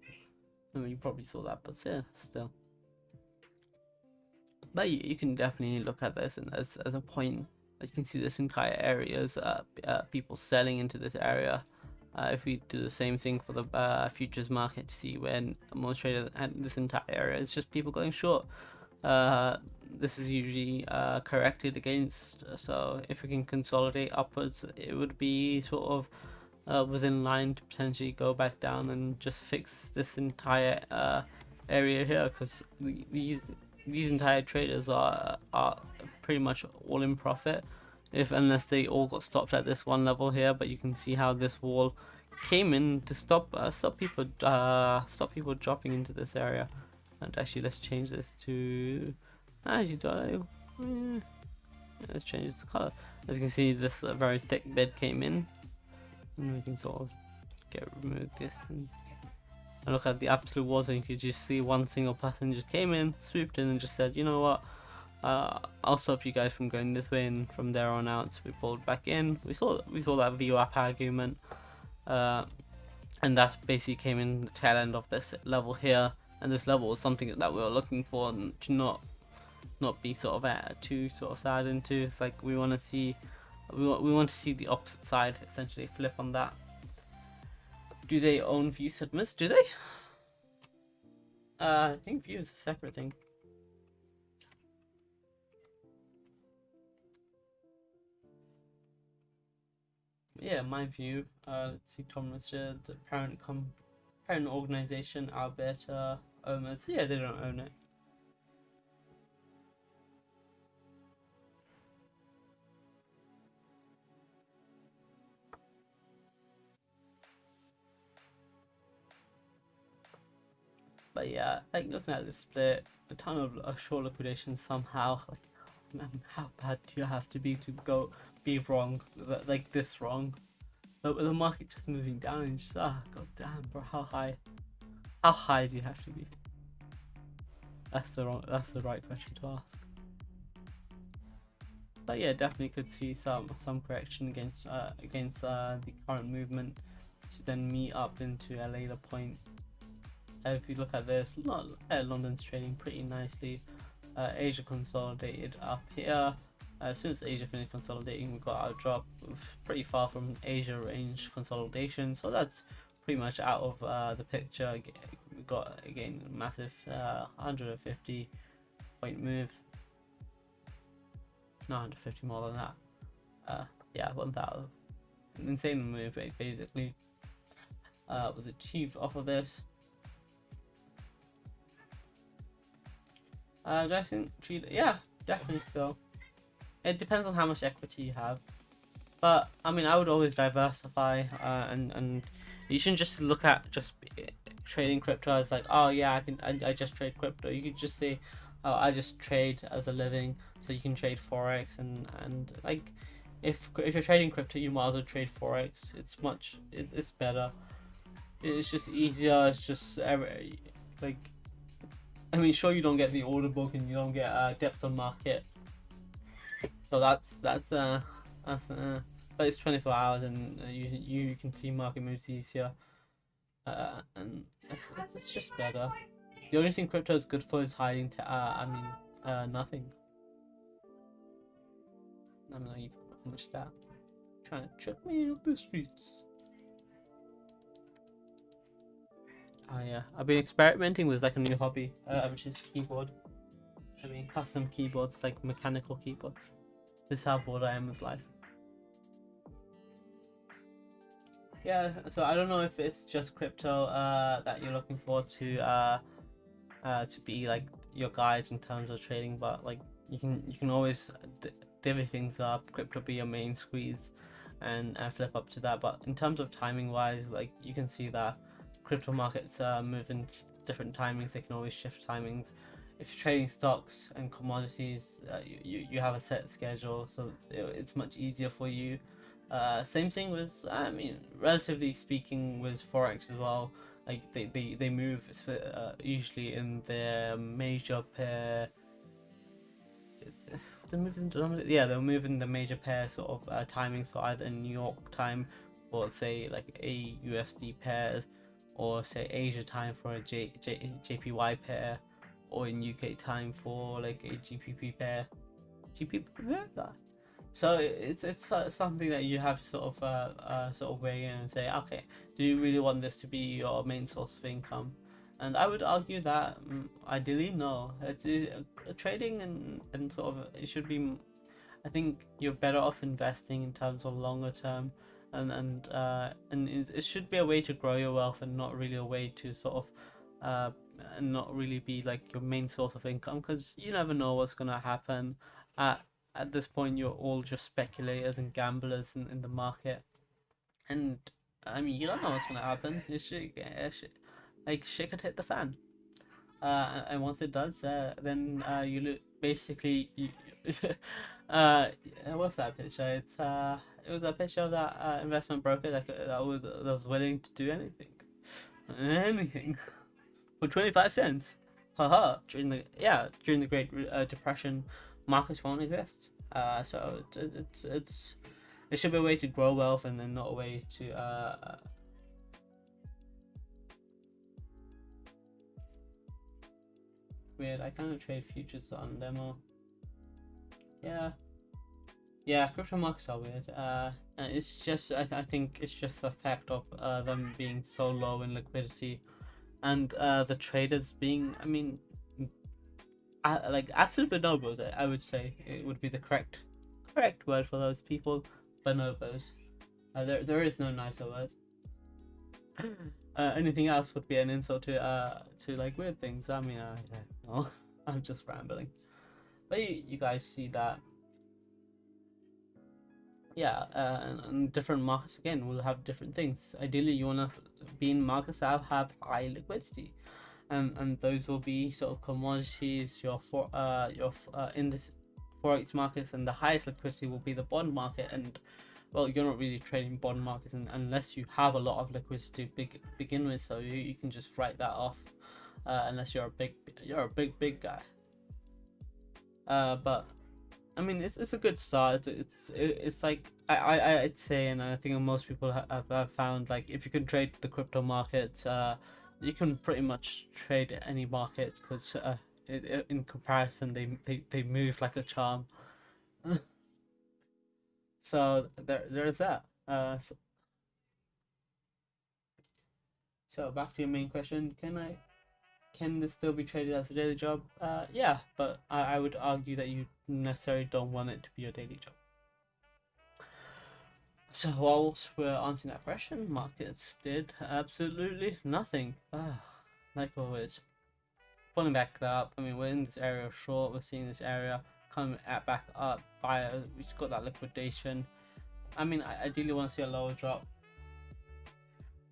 I mean, you probably saw that, but yeah, still. But you, you can definitely look at this and as as a point. As you can see, this entire area is uh, uh, people selling into this area. Uh, if we do the same thing for the uh, futures market, to see when most traders and this entire area, it's just people going short. Uh, this is usually uh, corrected against. So if we can consolidate upwards, it would be sort of uh, within line to potentially go back down and just fix this entire uh, area here because these these entire traders are are pretty much all in profit if unless they all got stopped at this one level here. But you can see how this wall came in to stop uh, stop people uh, stop people dropping into this area. And actually let's change this to actually do I, let's change the color. As you can see this uh, very thick bed came in and we can sort of get remove this and, look at the absolute water you could just see one single passenger came in swooped in and just said you know what? Uh, I'll stop you guys from going this way and from there on out. We pulled back in. We saw we saw that VWAP argument uh, and that basically came in the tail end of this level here. And this level was something that we were looking for and to not not be sort of uh, too sort of sad into. It's like we want to see we want, we want to see the opposite side essentially flip on that. Do they own view submits do they? Uh, I think view is a separate thing. Yeah my view uh let's see Tom Richard parent com parent organization Alberta owners yeah they don't own it But yeah, like looking at the split, a ton of uh, short liquidation somehow. Like, man, how bad do you have to be to go be wrong, like this wrong? But with the market just moving down, and just ah, god damn, bro, how high? How high do you have to be? That's the wrong. That's the right question to ask. But yeah, definitely could see some some correction against uh, against uh, the current movement to then meet up into LA the point if you look at this, uh, London's trading pretty nicely. Uh, Asia consolidated up here. As soon as Asia finished consolidating, we got our drop pretty far from Asia range consolidation. So that's pretty much out of uh, the picture. We got again massive uh, 150 point move. Not 150 more than that. Uh, yeah, 1000. Insane move basically uh, was achieved off of this. Uh, do I think Yeah, definitely still. It depends on how much equity you have. But, I mean, I would always diversify uh, and, and you shouldn't just look at just trading crypto as like, oh yeah, I can I, I just trade crypto. You could just say, oh, I just trade as a living. So you can trade forex and and like, if if you're trading crypto, you might as well trade forex. It's much it, it's better. It's just easier. It's just like I mean, sure you don't get the order book and you don't get uh, depth of market. So that's that's uh that's uh, but it's 24 hours and uh, you you can see market moves easier. Uh, and it's, it's, just better. The only thing crypto is good for is hiding. To, uh, I mean, uh, nothing. I'm not even much that. Trying to trick me up the streets. Oh yeah, I've been experimenting with like a new hobby, uh, which is keyboard. I mean, custom keyboards, like mechanical keyboards. This is how bored I am with life. yeah, so I don't know if it's just crypto uh, that you're looking for to uh, uh, to be like your guides in terms of trading, but like you can you can always divvy things up. Crypto be your main squeeze, and uh, flip up to that. But in terms of timing wise, like you can see that crypto markets move in different timings. They can always shift timings. If you're trading stocks and commodities, uh, you, you, have a set schedule, so it's much easier for you. Uh, same thing with, I mean, relatively speaking, with forex as well. Like they they, they move uh, usually in their major pair. They're moving, yeah, they're moving the major pair sort of uh, timing. So either in New York time, or say like a USD pair, or say Asia time for a J, J, JPY pair, or in UK time for like a GBP pair. GBP pair? So it's it's something that you have to sort of uh, uh, sort of weigh in and say, okay, do you really want this to be your main source of income? And I would argue that um, ideally no. It's uh, trading and and sort of it should be. I think you're better off investing in terms of longer term, and and uh, and it should be a way to grow your wealth and not really a way to sort of. Uh, and not really be like your main source of income because you never know what's gonna happen. At at this point you're all just speculators and gamblers in, in the market. And i mean you don't know what's going to happen. It should, it should, like shit could hit the fan. Uh, and once it does uh, then uh, you look basically you, uh, what's that picture? It's uh it was a picture of that uh, investment broker that, that was that was willing to do anything anything for 25 cents haha during the yeah during the great uh, depression markets won't exist. Uh, so it's, it's it's it should be a way to grow wealth and then not a way to uh, weird. I kind of trade futures on demo. Yeah, yeah. Crypto markets are weird. Uh, it's just I, th- I think it's just the fact of uh, them being so low in liquidity, and uh, the traders being. I mean, like absolute bonobos. I would say it would be the correct correct word for those people. Bonobos. Uh, there there is no nicer word. uh, anything else would be an insult to uh to like weird things. I mean, I don't know. I'm just rambling. But you, you guys see that. Yeah, uh, and, different markets again will have different things. Ideally, you want to be in markets that have high liquidity and and those will be sort of commodities, your for uh your uh, index forex markets, and the highest liquidity will be the bond market. And well, you're not really trading bond markets unless you have a lot of liquidity to big, begin with, so you, you can just write that off uh, unless you're a big you're a big big guy. Uh, but I mean, it's, it's a good start. It's it's, it's like I, I I'd say, and I think most people have, have found like if you can trade the crypto market, uh, you can pretty much trade any market because uh, in comparison they, they they move like a charm. so there there's that. Uh, so, so back to your main question: Can I can this still be traded as a daily job? Uh, yeah, but I, I would argue that you necessarily don't want it to be your daily job. So whilst we're answering that question, markets did absolutely nothing. Ah, like always. Pulling back up, I mean we're in this area of short, we're seeing this area coming at back up by we just got that liquidation. I mean I ideally want to see a lower drop.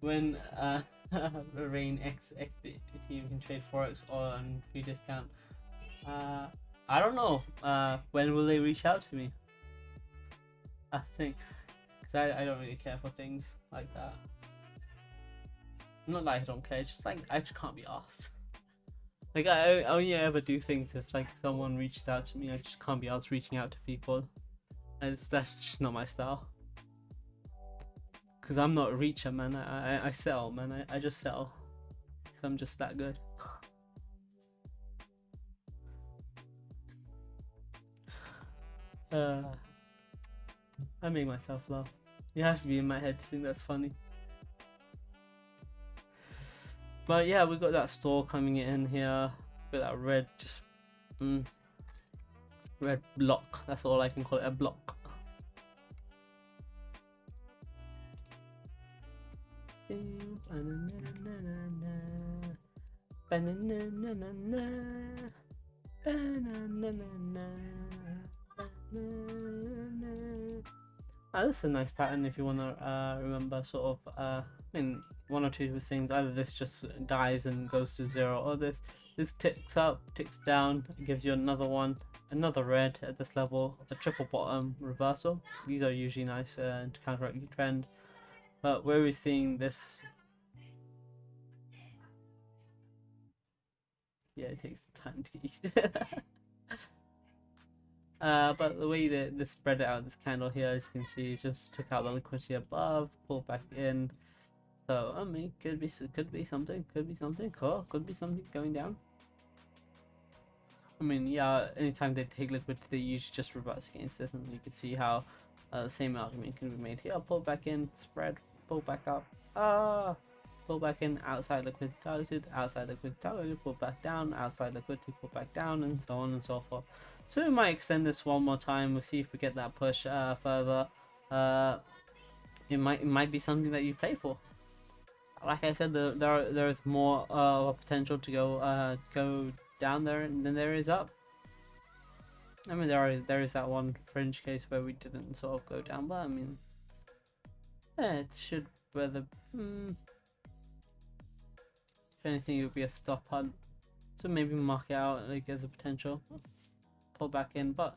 When uh Rain X XBT team can trade Forex on free discount. Uh I don't know. Uh when will they reach out to me? I think cause I, I don't really care for things like that. Not like I don't care, it's just like I just can't be asked. Like I only ever do things if like someone reached out to me. I just can't be asked reaching out to people. And that's just not my style. Cause I'm not a reacher, man. I I, I sell, man. I, I just sell. Cause I'm just that good. uh, I make myself laugh. You have to be in my head to think that's funny. But yeah, we got that store coming in here. With that red, just mm, red block. That's all I can call it, a block. Ah, this is a nice pattern if you want to uh, remember sort of, uh, I mean, one or two things. Either this just dies and goes to zero, or this this ticks up, ticks down, gives you another one, another red at this level, a triple bottom reversal. These are usually nice uh, to counteract the trend. But where are we're seeing this yeah, it takes time to get used to it. uh, but the way that they spread it out, this candle here, as you can see, just took out the liquidity above, pulled back in. So I mean, could be could be something, could be something, cool, could be something going down. I mean, yeah, anytime they take liquidity, they usually just reverse against this, and you can see how uh, the same argument can be made here. Pull back in, spread, pull back up. Ah pull back in, outside liquidity targeted, outside liquidity targeted, pull back down, outside liquidity, pull back down, and so on and so forth. So we might extend this one more time. We'll see if we get that push uh, further. Uh, it might it might be something that you play for. Like I said, the, there there is more uh, potential to go uh, go down there than there is up. I mean, there are there is that one fringe case where we didn't sort of go down, but I mean, yeah, it should whether. Hmm, if anything, it would be a stop hunt. So maybe mark it out like as a potential. Pull back in, but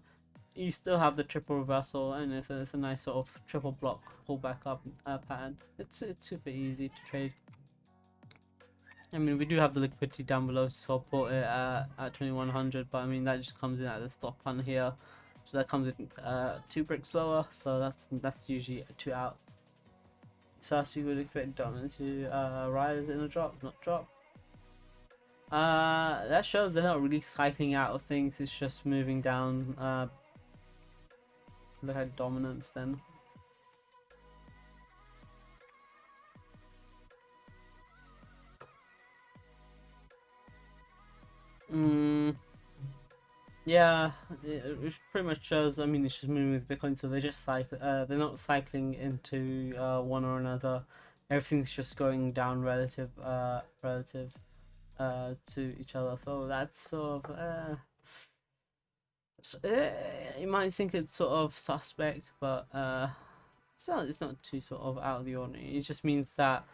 you still have the triple reversal and it's a, it's a nice sort of triple block pull back up uh, pattern. It's, it's super easy to trade. I mean, we do have the liquidity down below to support it at, at 2100, but I mean, that just comes in at the stop hunt here. So that comes in uh, two bricks lower, so that's that's usually two out. So as you would expect dominance to uh, rise in a drop, not drop. Uh, that shows they're not really cycling out of things, it's just moving down. Uh, look at dominance then. Mm, yeah, it, pretty much shows. I mean, it's just moving with Bitcoin, so they're just cycle. Uh, they're not cycling into uh, one or another. Everything's just going down relative, uh, relative uh, to each other. So that's sort of uh, so, uh, you might think it's sort of suspect, but uh, it's not. It's not too sort of out of the ordinary. It just means that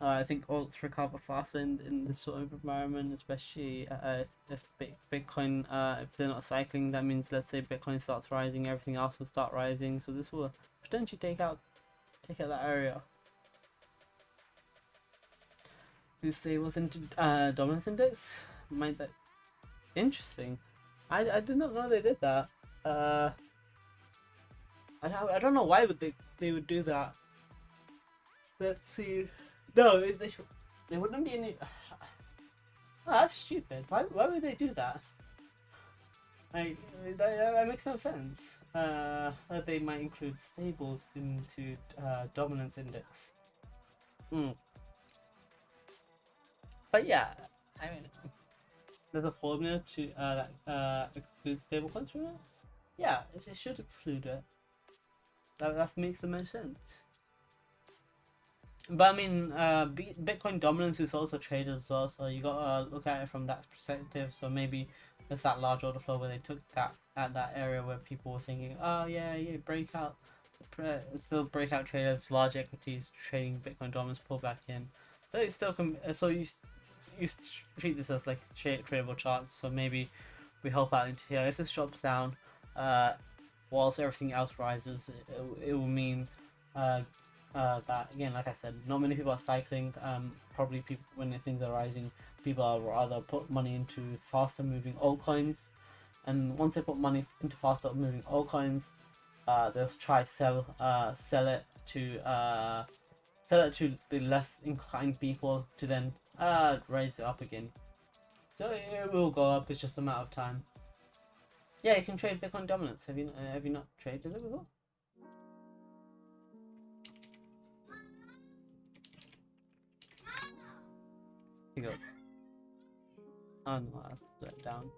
uh, I think alts recover faster in, in this sort of environment, especially uh, if, if Bitcoin, uh, if they're not cycling, that means let's say Bitcoin starts rising, everything else will start rising. So this will potentially take out take out that area. who was into uh, dominance index. Might that interesting? I, I did not know they did that. Uh, I I don't know why would they they would do that. Let's see. No, they they, wouldn't be any. Oh, that's stupid. Why why would they do that? Like that, that makes no sense. Uh, they might include stables into uh, dominance index. Hmm. But yeah, I mean, there's a formula to uh, uh, exclude stablecoins from it. Yeah, it, it, should exclude it. That, that makes the most sense. But I mean, uh, Bitcoin dominance is also traded as well, so you gotta look at it from that perspective. So maybe there's that large order flow where they took that at that area where people were thinking, oh yeah, yeah, breakout, still breakout traders, large equities trading Bitcoin dominance pull back in. So it still can. So you you treat this as like tradable charts, so maybe we help out into here. If this drops down, uh, whilst everything else rises, it, it will mean uh, uh, that again, like I said, not many people are cycling. Um, probably people when things are rising, people are rather put money into faster moving altcoins, and once they put money into faster moving altcoins, uh, they'll try sell uh, sell it to uh, sell it to the less inclined people to then uh, raise it up again. So it will go up, it's just a matter of time. Yeah, you can trade Bitcoin dominance. Have you have you not traded it before? to go. gonna that's let down.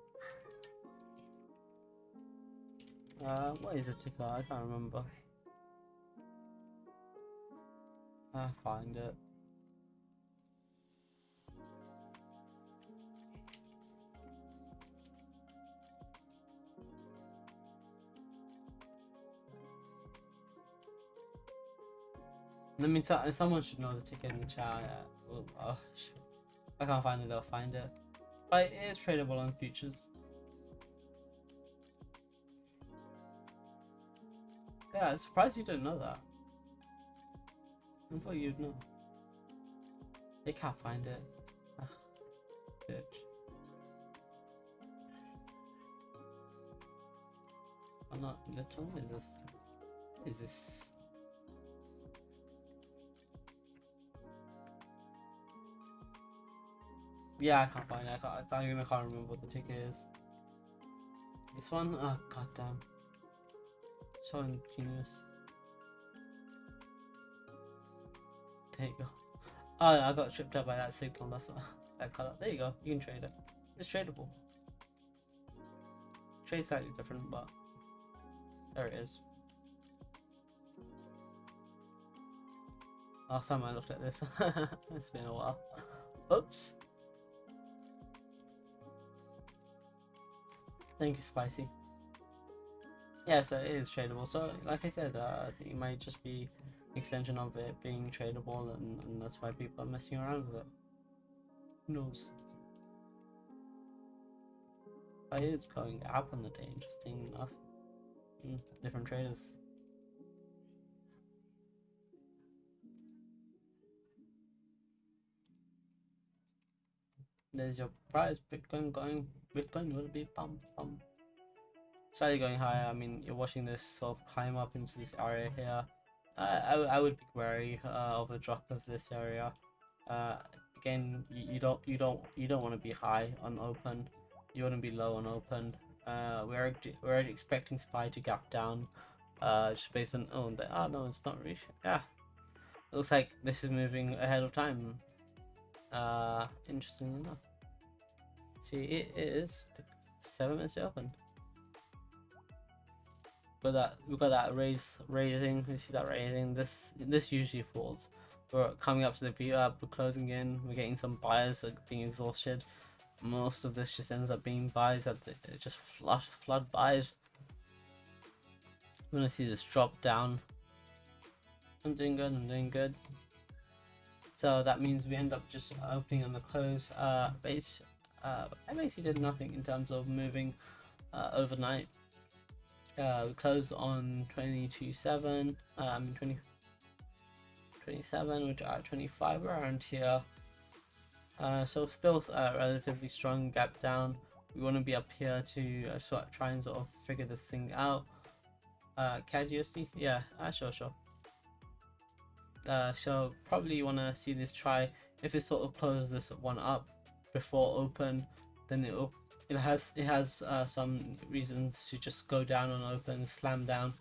Uh, what is a ticker? I can't remember. I find it. Let me tell someone should know the ticket in the chat. Oh, oh shit. I can't find it, they'll find it. But it is tradable on futures. Yeah, I'm surprised you didn't know that. I thought you'd know. They can't find it. Ugh, bitch. I'm not little. Is this? Is this? Yeah, I can't find it. I, can't, I even can't remember what the ticket is. This one? Oh, goddamn. So ingenious. There you go. Oh, I got tripped up by that signal. That's what, that color. There you go. You can trade it. It's tradable. Trade slightly different, but there it is. Last time I looked at this, it's been a while. Oops. Thank you, Spicy. Yeah, so it is tradable. So, like I said, uh, it might just be extension of it being tradable, and, and that's why people are messing around with it. Who knows? But it is going up on the day, interesting enough. Mm, different traders. There's your price, Bitcoin going, Bitcoin will be pump pump. Slightly going higher, I mean, you're watching this sort of climb up into this area here. Uh, I, I would be wary uh, of a drop of this area. Uh, again, you, you don't you don't you don't want to be high on open. You want to be low on open. Uh, we're we're expecting SPY to gap down, uh, just based on oh the, oh no it's not really yeah. Looks like this is moving ahead of time. Uh, interesting enough. See, it is seven minutes open. But that we've got that raise raising. You see that raising. This this usually falls. We're coming up to the VWAP. We're closing in. We're getting some buyers being exhausted most of this just ends up being buys that just flood flood buys. I'm gonna see this drop down. I'm doing good. I'm doing good. So that means we end up just opening on the close uh, base. Uh, I basically did nothing in terms of moving uh, overnight. Uh, we closed on 22.7, um, 20, 27, which are 25 around here. Uh, so still a relatively strong gap down. We want to be up here to uh, sort of try and sort of figure this thing out. Uh, CAD USD? Yeah, uh, sure, sure. Uh, so probably you want to see this try. If it sort of closes this one up before open, then it will it has it has uh, some reasons to just go down on open, slam down,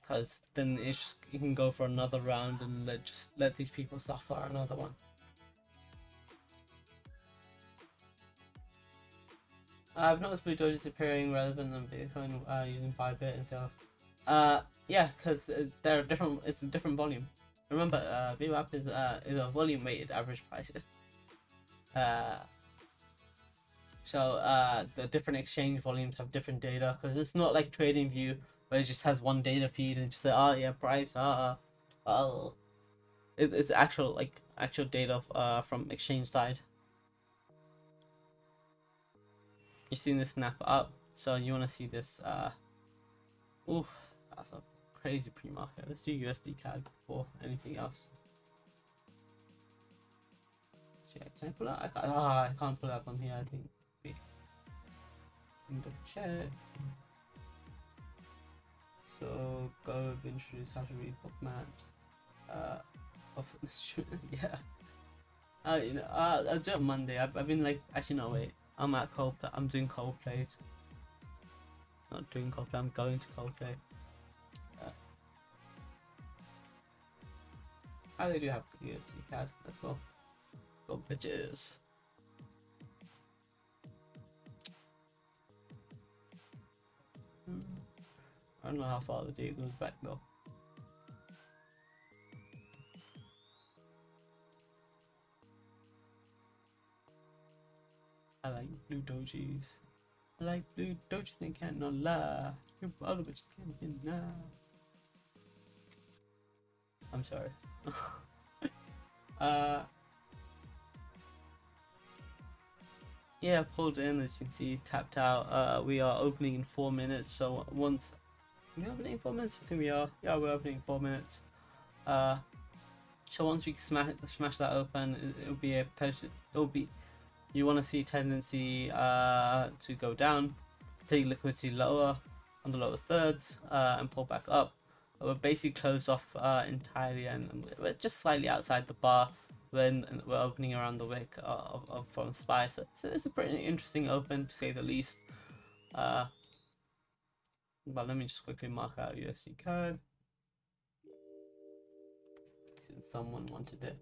because then it just, you can go for another round and let just let these people suffer another one. I've noticed Blue Doge is appearing relevant than Bitcoin uh, using Bybit and stuff. Uh, yeah, because they're different. It's a different volume. Remember, uh, VWAP is uh, is a volume weighted average price. Uh, so uh, the different exchange volumes have different data because it's not like TradingView where it just has one data feed and just say, oh yeah, price, uh, oh. It, it's actual like actual data uh, from exchange side. you've seen this snap up? So you want to see this uh that's a crazy pre-market. Let's do usd cad before anything else. Can i pull out? I can't, oh, I can't pull up on here i think wait check so go introduce how to read book maps uh of yeah uh, you know, uh, I'll do it Monday. I've, I've been like, actually, no, wait. I'm at Coldplay. I'm doing Coldplay. Not doing Coldplay. I'm going to Coldplay. Uh, they do have USD CAD. Let's go. Go bitches. Don't know how far the day goes back though. I like blue dojis. I like blue can't lie. Your other bitches can't now. I'm sorry. uh, yeah, pulled in as you can see, tapped out. Uh, we are opening in four minutes. So once we opening in four minutes, I think we are. Yeah, we're opening in four minutes. Uh, so once we smash smash that open, it, will be a it'll be you want to see tendency uh, to go down, take liquidity lower on the lower thirds, uh, and pull back up. We're basically closed off uh, entirely, and we're just slightly outside the bar when we're opening around the wick of, of from SPY. So, so, it's a pretty interesting open to say the least. Uh, but let me just quickly mark out USD CAD since someone wanted it.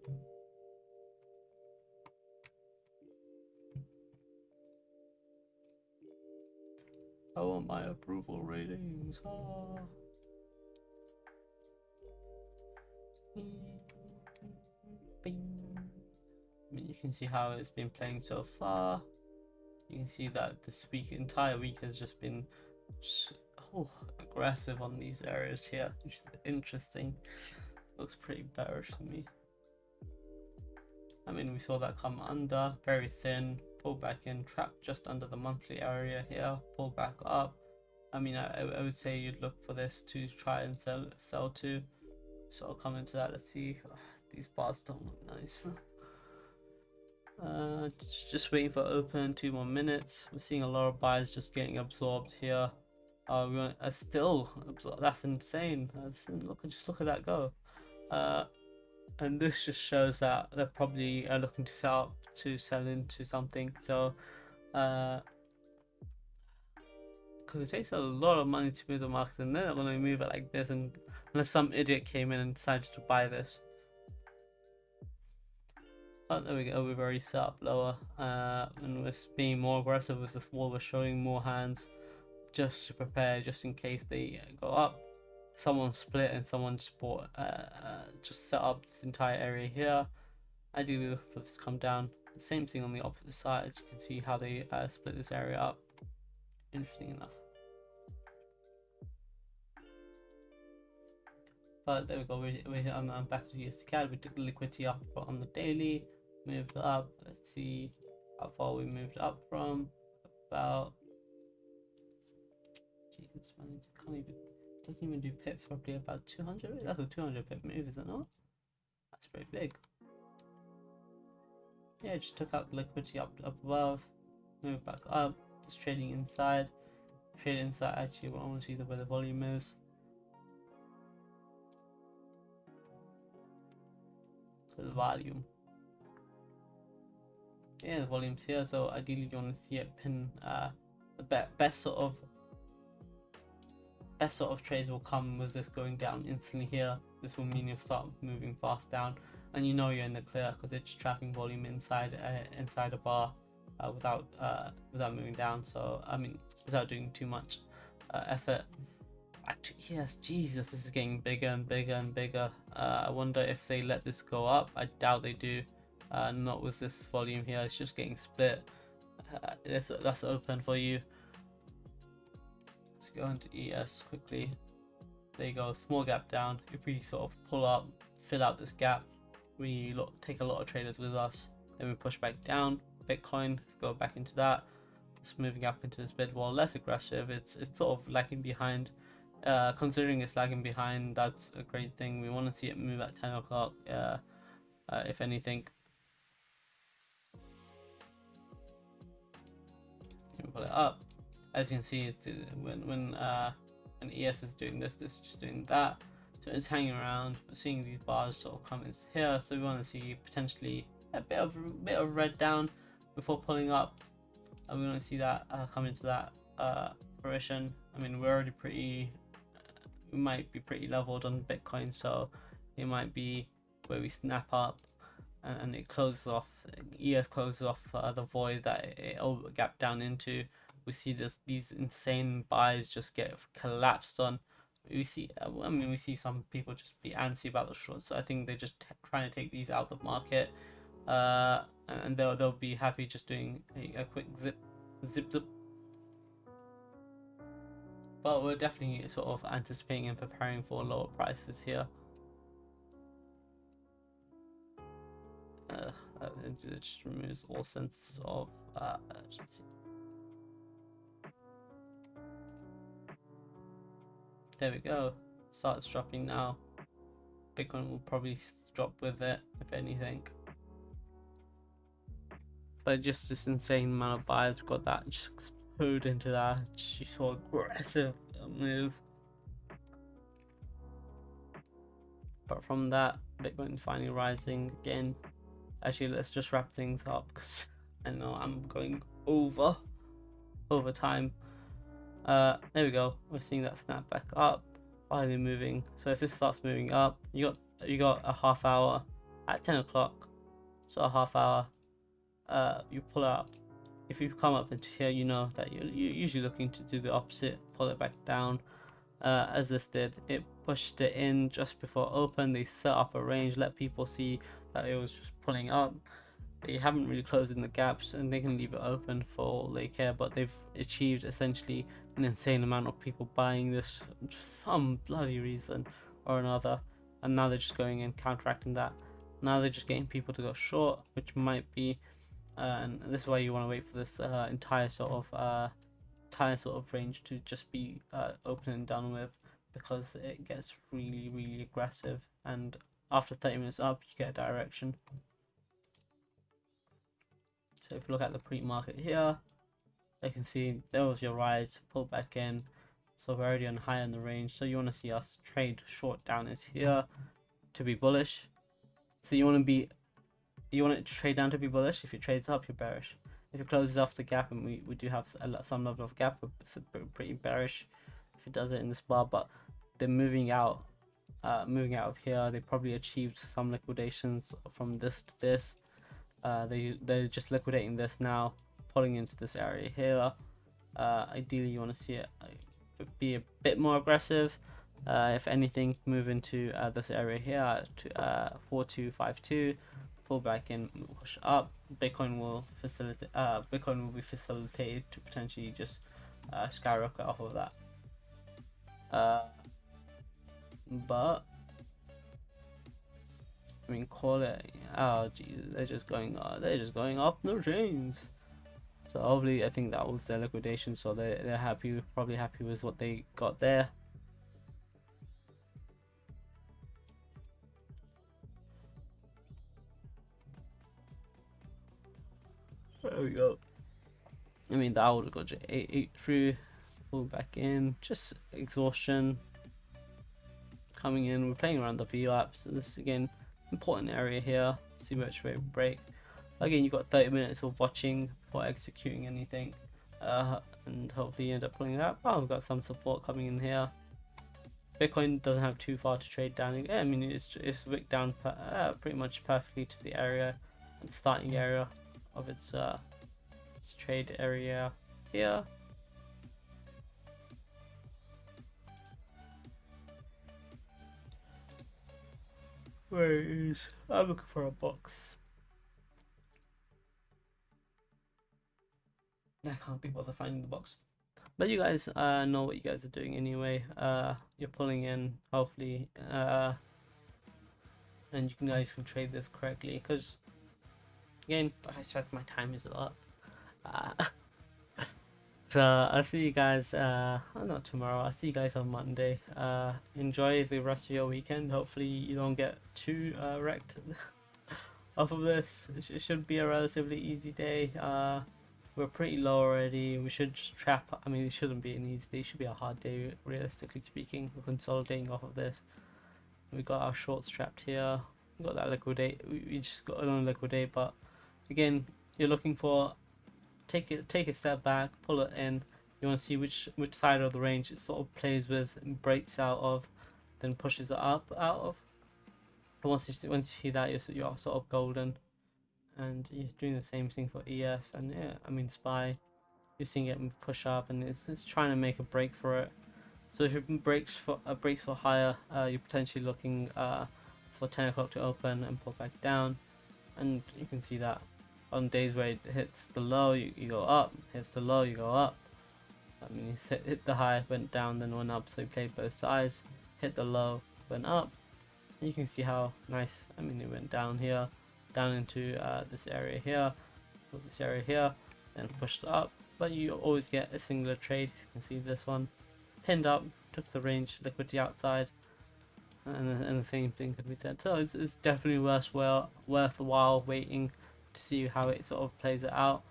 I want my approval ratings. Ah. I mean, you can see how it's been playing so far. You can see that this week, entire week, has just been just, oh, aggressive on these areas here, which is interesting. Looks pretty bearish to me. I mean, we saw that come under, very thin, pull back in, trap just under the monthly area here, pull back up. I mean, I, I would say you'd look for this to try and sell sell to. So I'll come into that. Let's see. these bars don't look nice. Uh, just waiting for open. Two more minutes. We're seeing a lot of buyers just getting absorbed here. Uh, we want, uh, still That's insane. That's, look, just look at that go. Uh, and this just shows that they're probably uh, looking to sell to sell into something. So, uh, because it takes a lot of money to move the market, and they're not going to move it like this, and unless some idiot came in and decided to buy this. Oh, there we go. We've already set up lower, uh, and we're being more aggressive with this wall. We're showing more hands just to prepare, just in case they go up. Someone split and someone just bought, uh, uh, just set up this entire area here. Ideally, look for this to come down. Same thing on the opposite side. You can see how they uh, split this area up. Interesting enough. But there we go. We're, we're I'm, I'm back to CAD. We took the liquidity up on the daily, moved up. Let's see how far we moved up from. About Can't even doesn't even do pips probably About 200. That's a 200 pip move, is it not? That's pretty big yeah, just took out liquidity up up above, move back up. It's trading inside. Trade inside. Actually, I want to see the, where the volume is. So the volume. Yeah, the volume's here. So ideally, you want to see it pin. Uh, the be best sort of best sort of trades will come with this going down instantly here. This will mean you'll start moving fast down and you know you're in the clear because it's trapping volume inside uh, inside a bar uh, without uh, without moving down. So I mean, without doing too much uh, effort. Actually, yes, Jesus, this is getting bigger and bigger and bigger. Uh, I wonder if they let this go up. I doubt they do. Uh, not with this volume here. It's just getting split. that's that's open for you. Let's go into ES quickly. There you go, small gap down. If we sort of pull up, fill out this gap, we take a lot of traders with us. Then we push back down bitcoin go back into that. It's moving up into this bid wall less aggressive. It's it's sort of lagging behind. Uh, considering it's lagging behind that's a great thing. We want to see it move at 10 o'clock uh, uh, if anything. Pull it up as you can see when when uh, an ES is doing this this is just doing that so it's hanging around, seeing these bars sort of come in here. So we want to see potentially a bit of bit of red down before pulling up, and we want to see that uh, come into that uh, fruition. I mean, we're already pretty, we might be pretty leveled on Bitcoin, so it might be where we snap up and, and it closes off. ES closes off uh, the void that it, it gap down into. We see this these insane buys just get collapsed on. We see uh, i mean we see some people just be antsy about the shorts so i think they're just trying to take these out of the market. Uh, and they'll, they'll be happy just doing a, a quick zip zip zip. But we're definitely sort of anticipating and preparing for lower prices here. Uh, uh, it just removes all sense of uh, urgency. There we go. Starts dropping now. Bitcoin will probably drop with it, if anything. But just this insane amount of buyers, we've got that just explode into that. She saw aggressive move. But from that, Bitcoin finally rising again. Actually, let's just wrap things up because I know I'm going over over time. Uh, there we go. We're seeing that snap back up, finally moving. So if this starts moving up, you got you got a half hour at 10 o'clock. So a half hour. Uh, you pull out. If you come up into here, you know that you're, you're usually looking to do the opposite, pull it back down. Uh, as this did, it pushed it in just before open. They set up a range, let people see that it was just pulling up. They haven't really closed in the gaps and they can leave it open for all they care, but they've achieved essentially an insane amount of people buying this for some bloody reason or another. And now they're just going and counteracting that. Now they're just getting people to go short, which might be, uh, and this is why you want to wait for this uh, entire sort of uh, entire sort of range to just be uh, open and done with, because it gets really really aggressive and after 30 minutes up you get a direction so if you look at the pre-market here you can see there was your rise pull back in. So we're already on high in the range. So you want to see us trade short down is here to be bullish. So you want to be you want it to trade down to be bullish. If it trades up you're bearish. If it closes off the gap and we, we do have some level of gap it's pretty bearish if it does it in this bar but they're moving out uh, moving out of here. They probably achieved some liquidations from this to this. Uh, they they're just liquidating this now pulling into this area here uh, ideally you want to see it uh, be a bit more aggressive uh, if anything move into uh, this area here to 4252 pull back in push up bitcoin will facilitate bitcoin will be facilitated to potentially just skyrocket off of that but I mean, call it. Oh, Jesus, they're just going. Uh, they're just going off the chains. So hopefully, I think that was their liquidation. So they they're happy, probably happy with what they got there. There we go. I mean, that would have got you eight, eight through, pull back in, just exhaustion coming in. We're playing around the VWAP, so this is again important area here. See which way we break. Again, you've got 30 minutes of watching before executing anything, uh, and hopefully you end up pulling that. Oh, we've got some support coming in here. Bitcoin doesn't have too far to trade down. I mean, it's it's wicked down uh, pretty much perfectly to the area and starting area of its uh, its trade area here. Where is... I'm looking for a box. I can't be bothered finding the box. But you guys uh, know what you guys are doing anyway. Uh, you're pulling in, hopefully. Uh, and you guys can trade this correctly. Because, again, I said, my time is a lot. Uh, So I'll see you guys, uh, not tomorrow, I'll see you guys on Monday. Uh, enjoy the rest of your weekend. Hopefully you don't get too uh, wrecked off of this. It should be a relatively easy day. Uh, we're pretty low already. We should just trap. I mean, it shouldn't be an easy day. It should be a hard day, realistically speaking. We're consolidating off of this. We got our short strapped here. We got that liquidate. We just got another liquidate, but again, you're looking for take it take a step back, pull it in. You want to see which which side of the range it sort of plays with and breaks out of, then pushes it up out of. But once you once you see that, you're you're sort of golden, and you're doing the same thing for ES and yeah, I mean Spy. You're seeing it push up, and it's, it's trying to make a break for it. So if it breaks for uh, breaks for higher, uh, you're potentially looking uh, for 10 o'clock to open and pull back down, and you can see that on days where it hits the low, you, you go up, hits the low, you go up. I mean, he hit, hit the high, went down, then went up, so he played both sides. Hit the low, went up. You can see how nice, I mean, it went down here. Down into uh, this area here, or this area here, then pushed up. But you always get a singular trade. You can see this one pinned up, took the range liquidity outside, and, and the same thing could be said. So it's, it's definitely worthwhile worthwhile waiting to see how it sort of plays it out.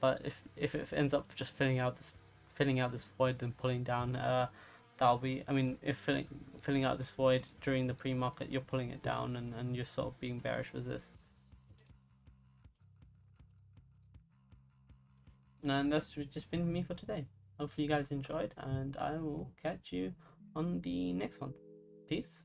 But if if it ends up just filling out this filling out this void and pulling down, uh, that'll be. I mean, if filling filling out this void during the pre-market, you're pulling it down and and you're sort of being bearish with this. And that's just been me for today. Hopefully you guys enjoyed, and I will catch you on the next one. Peace.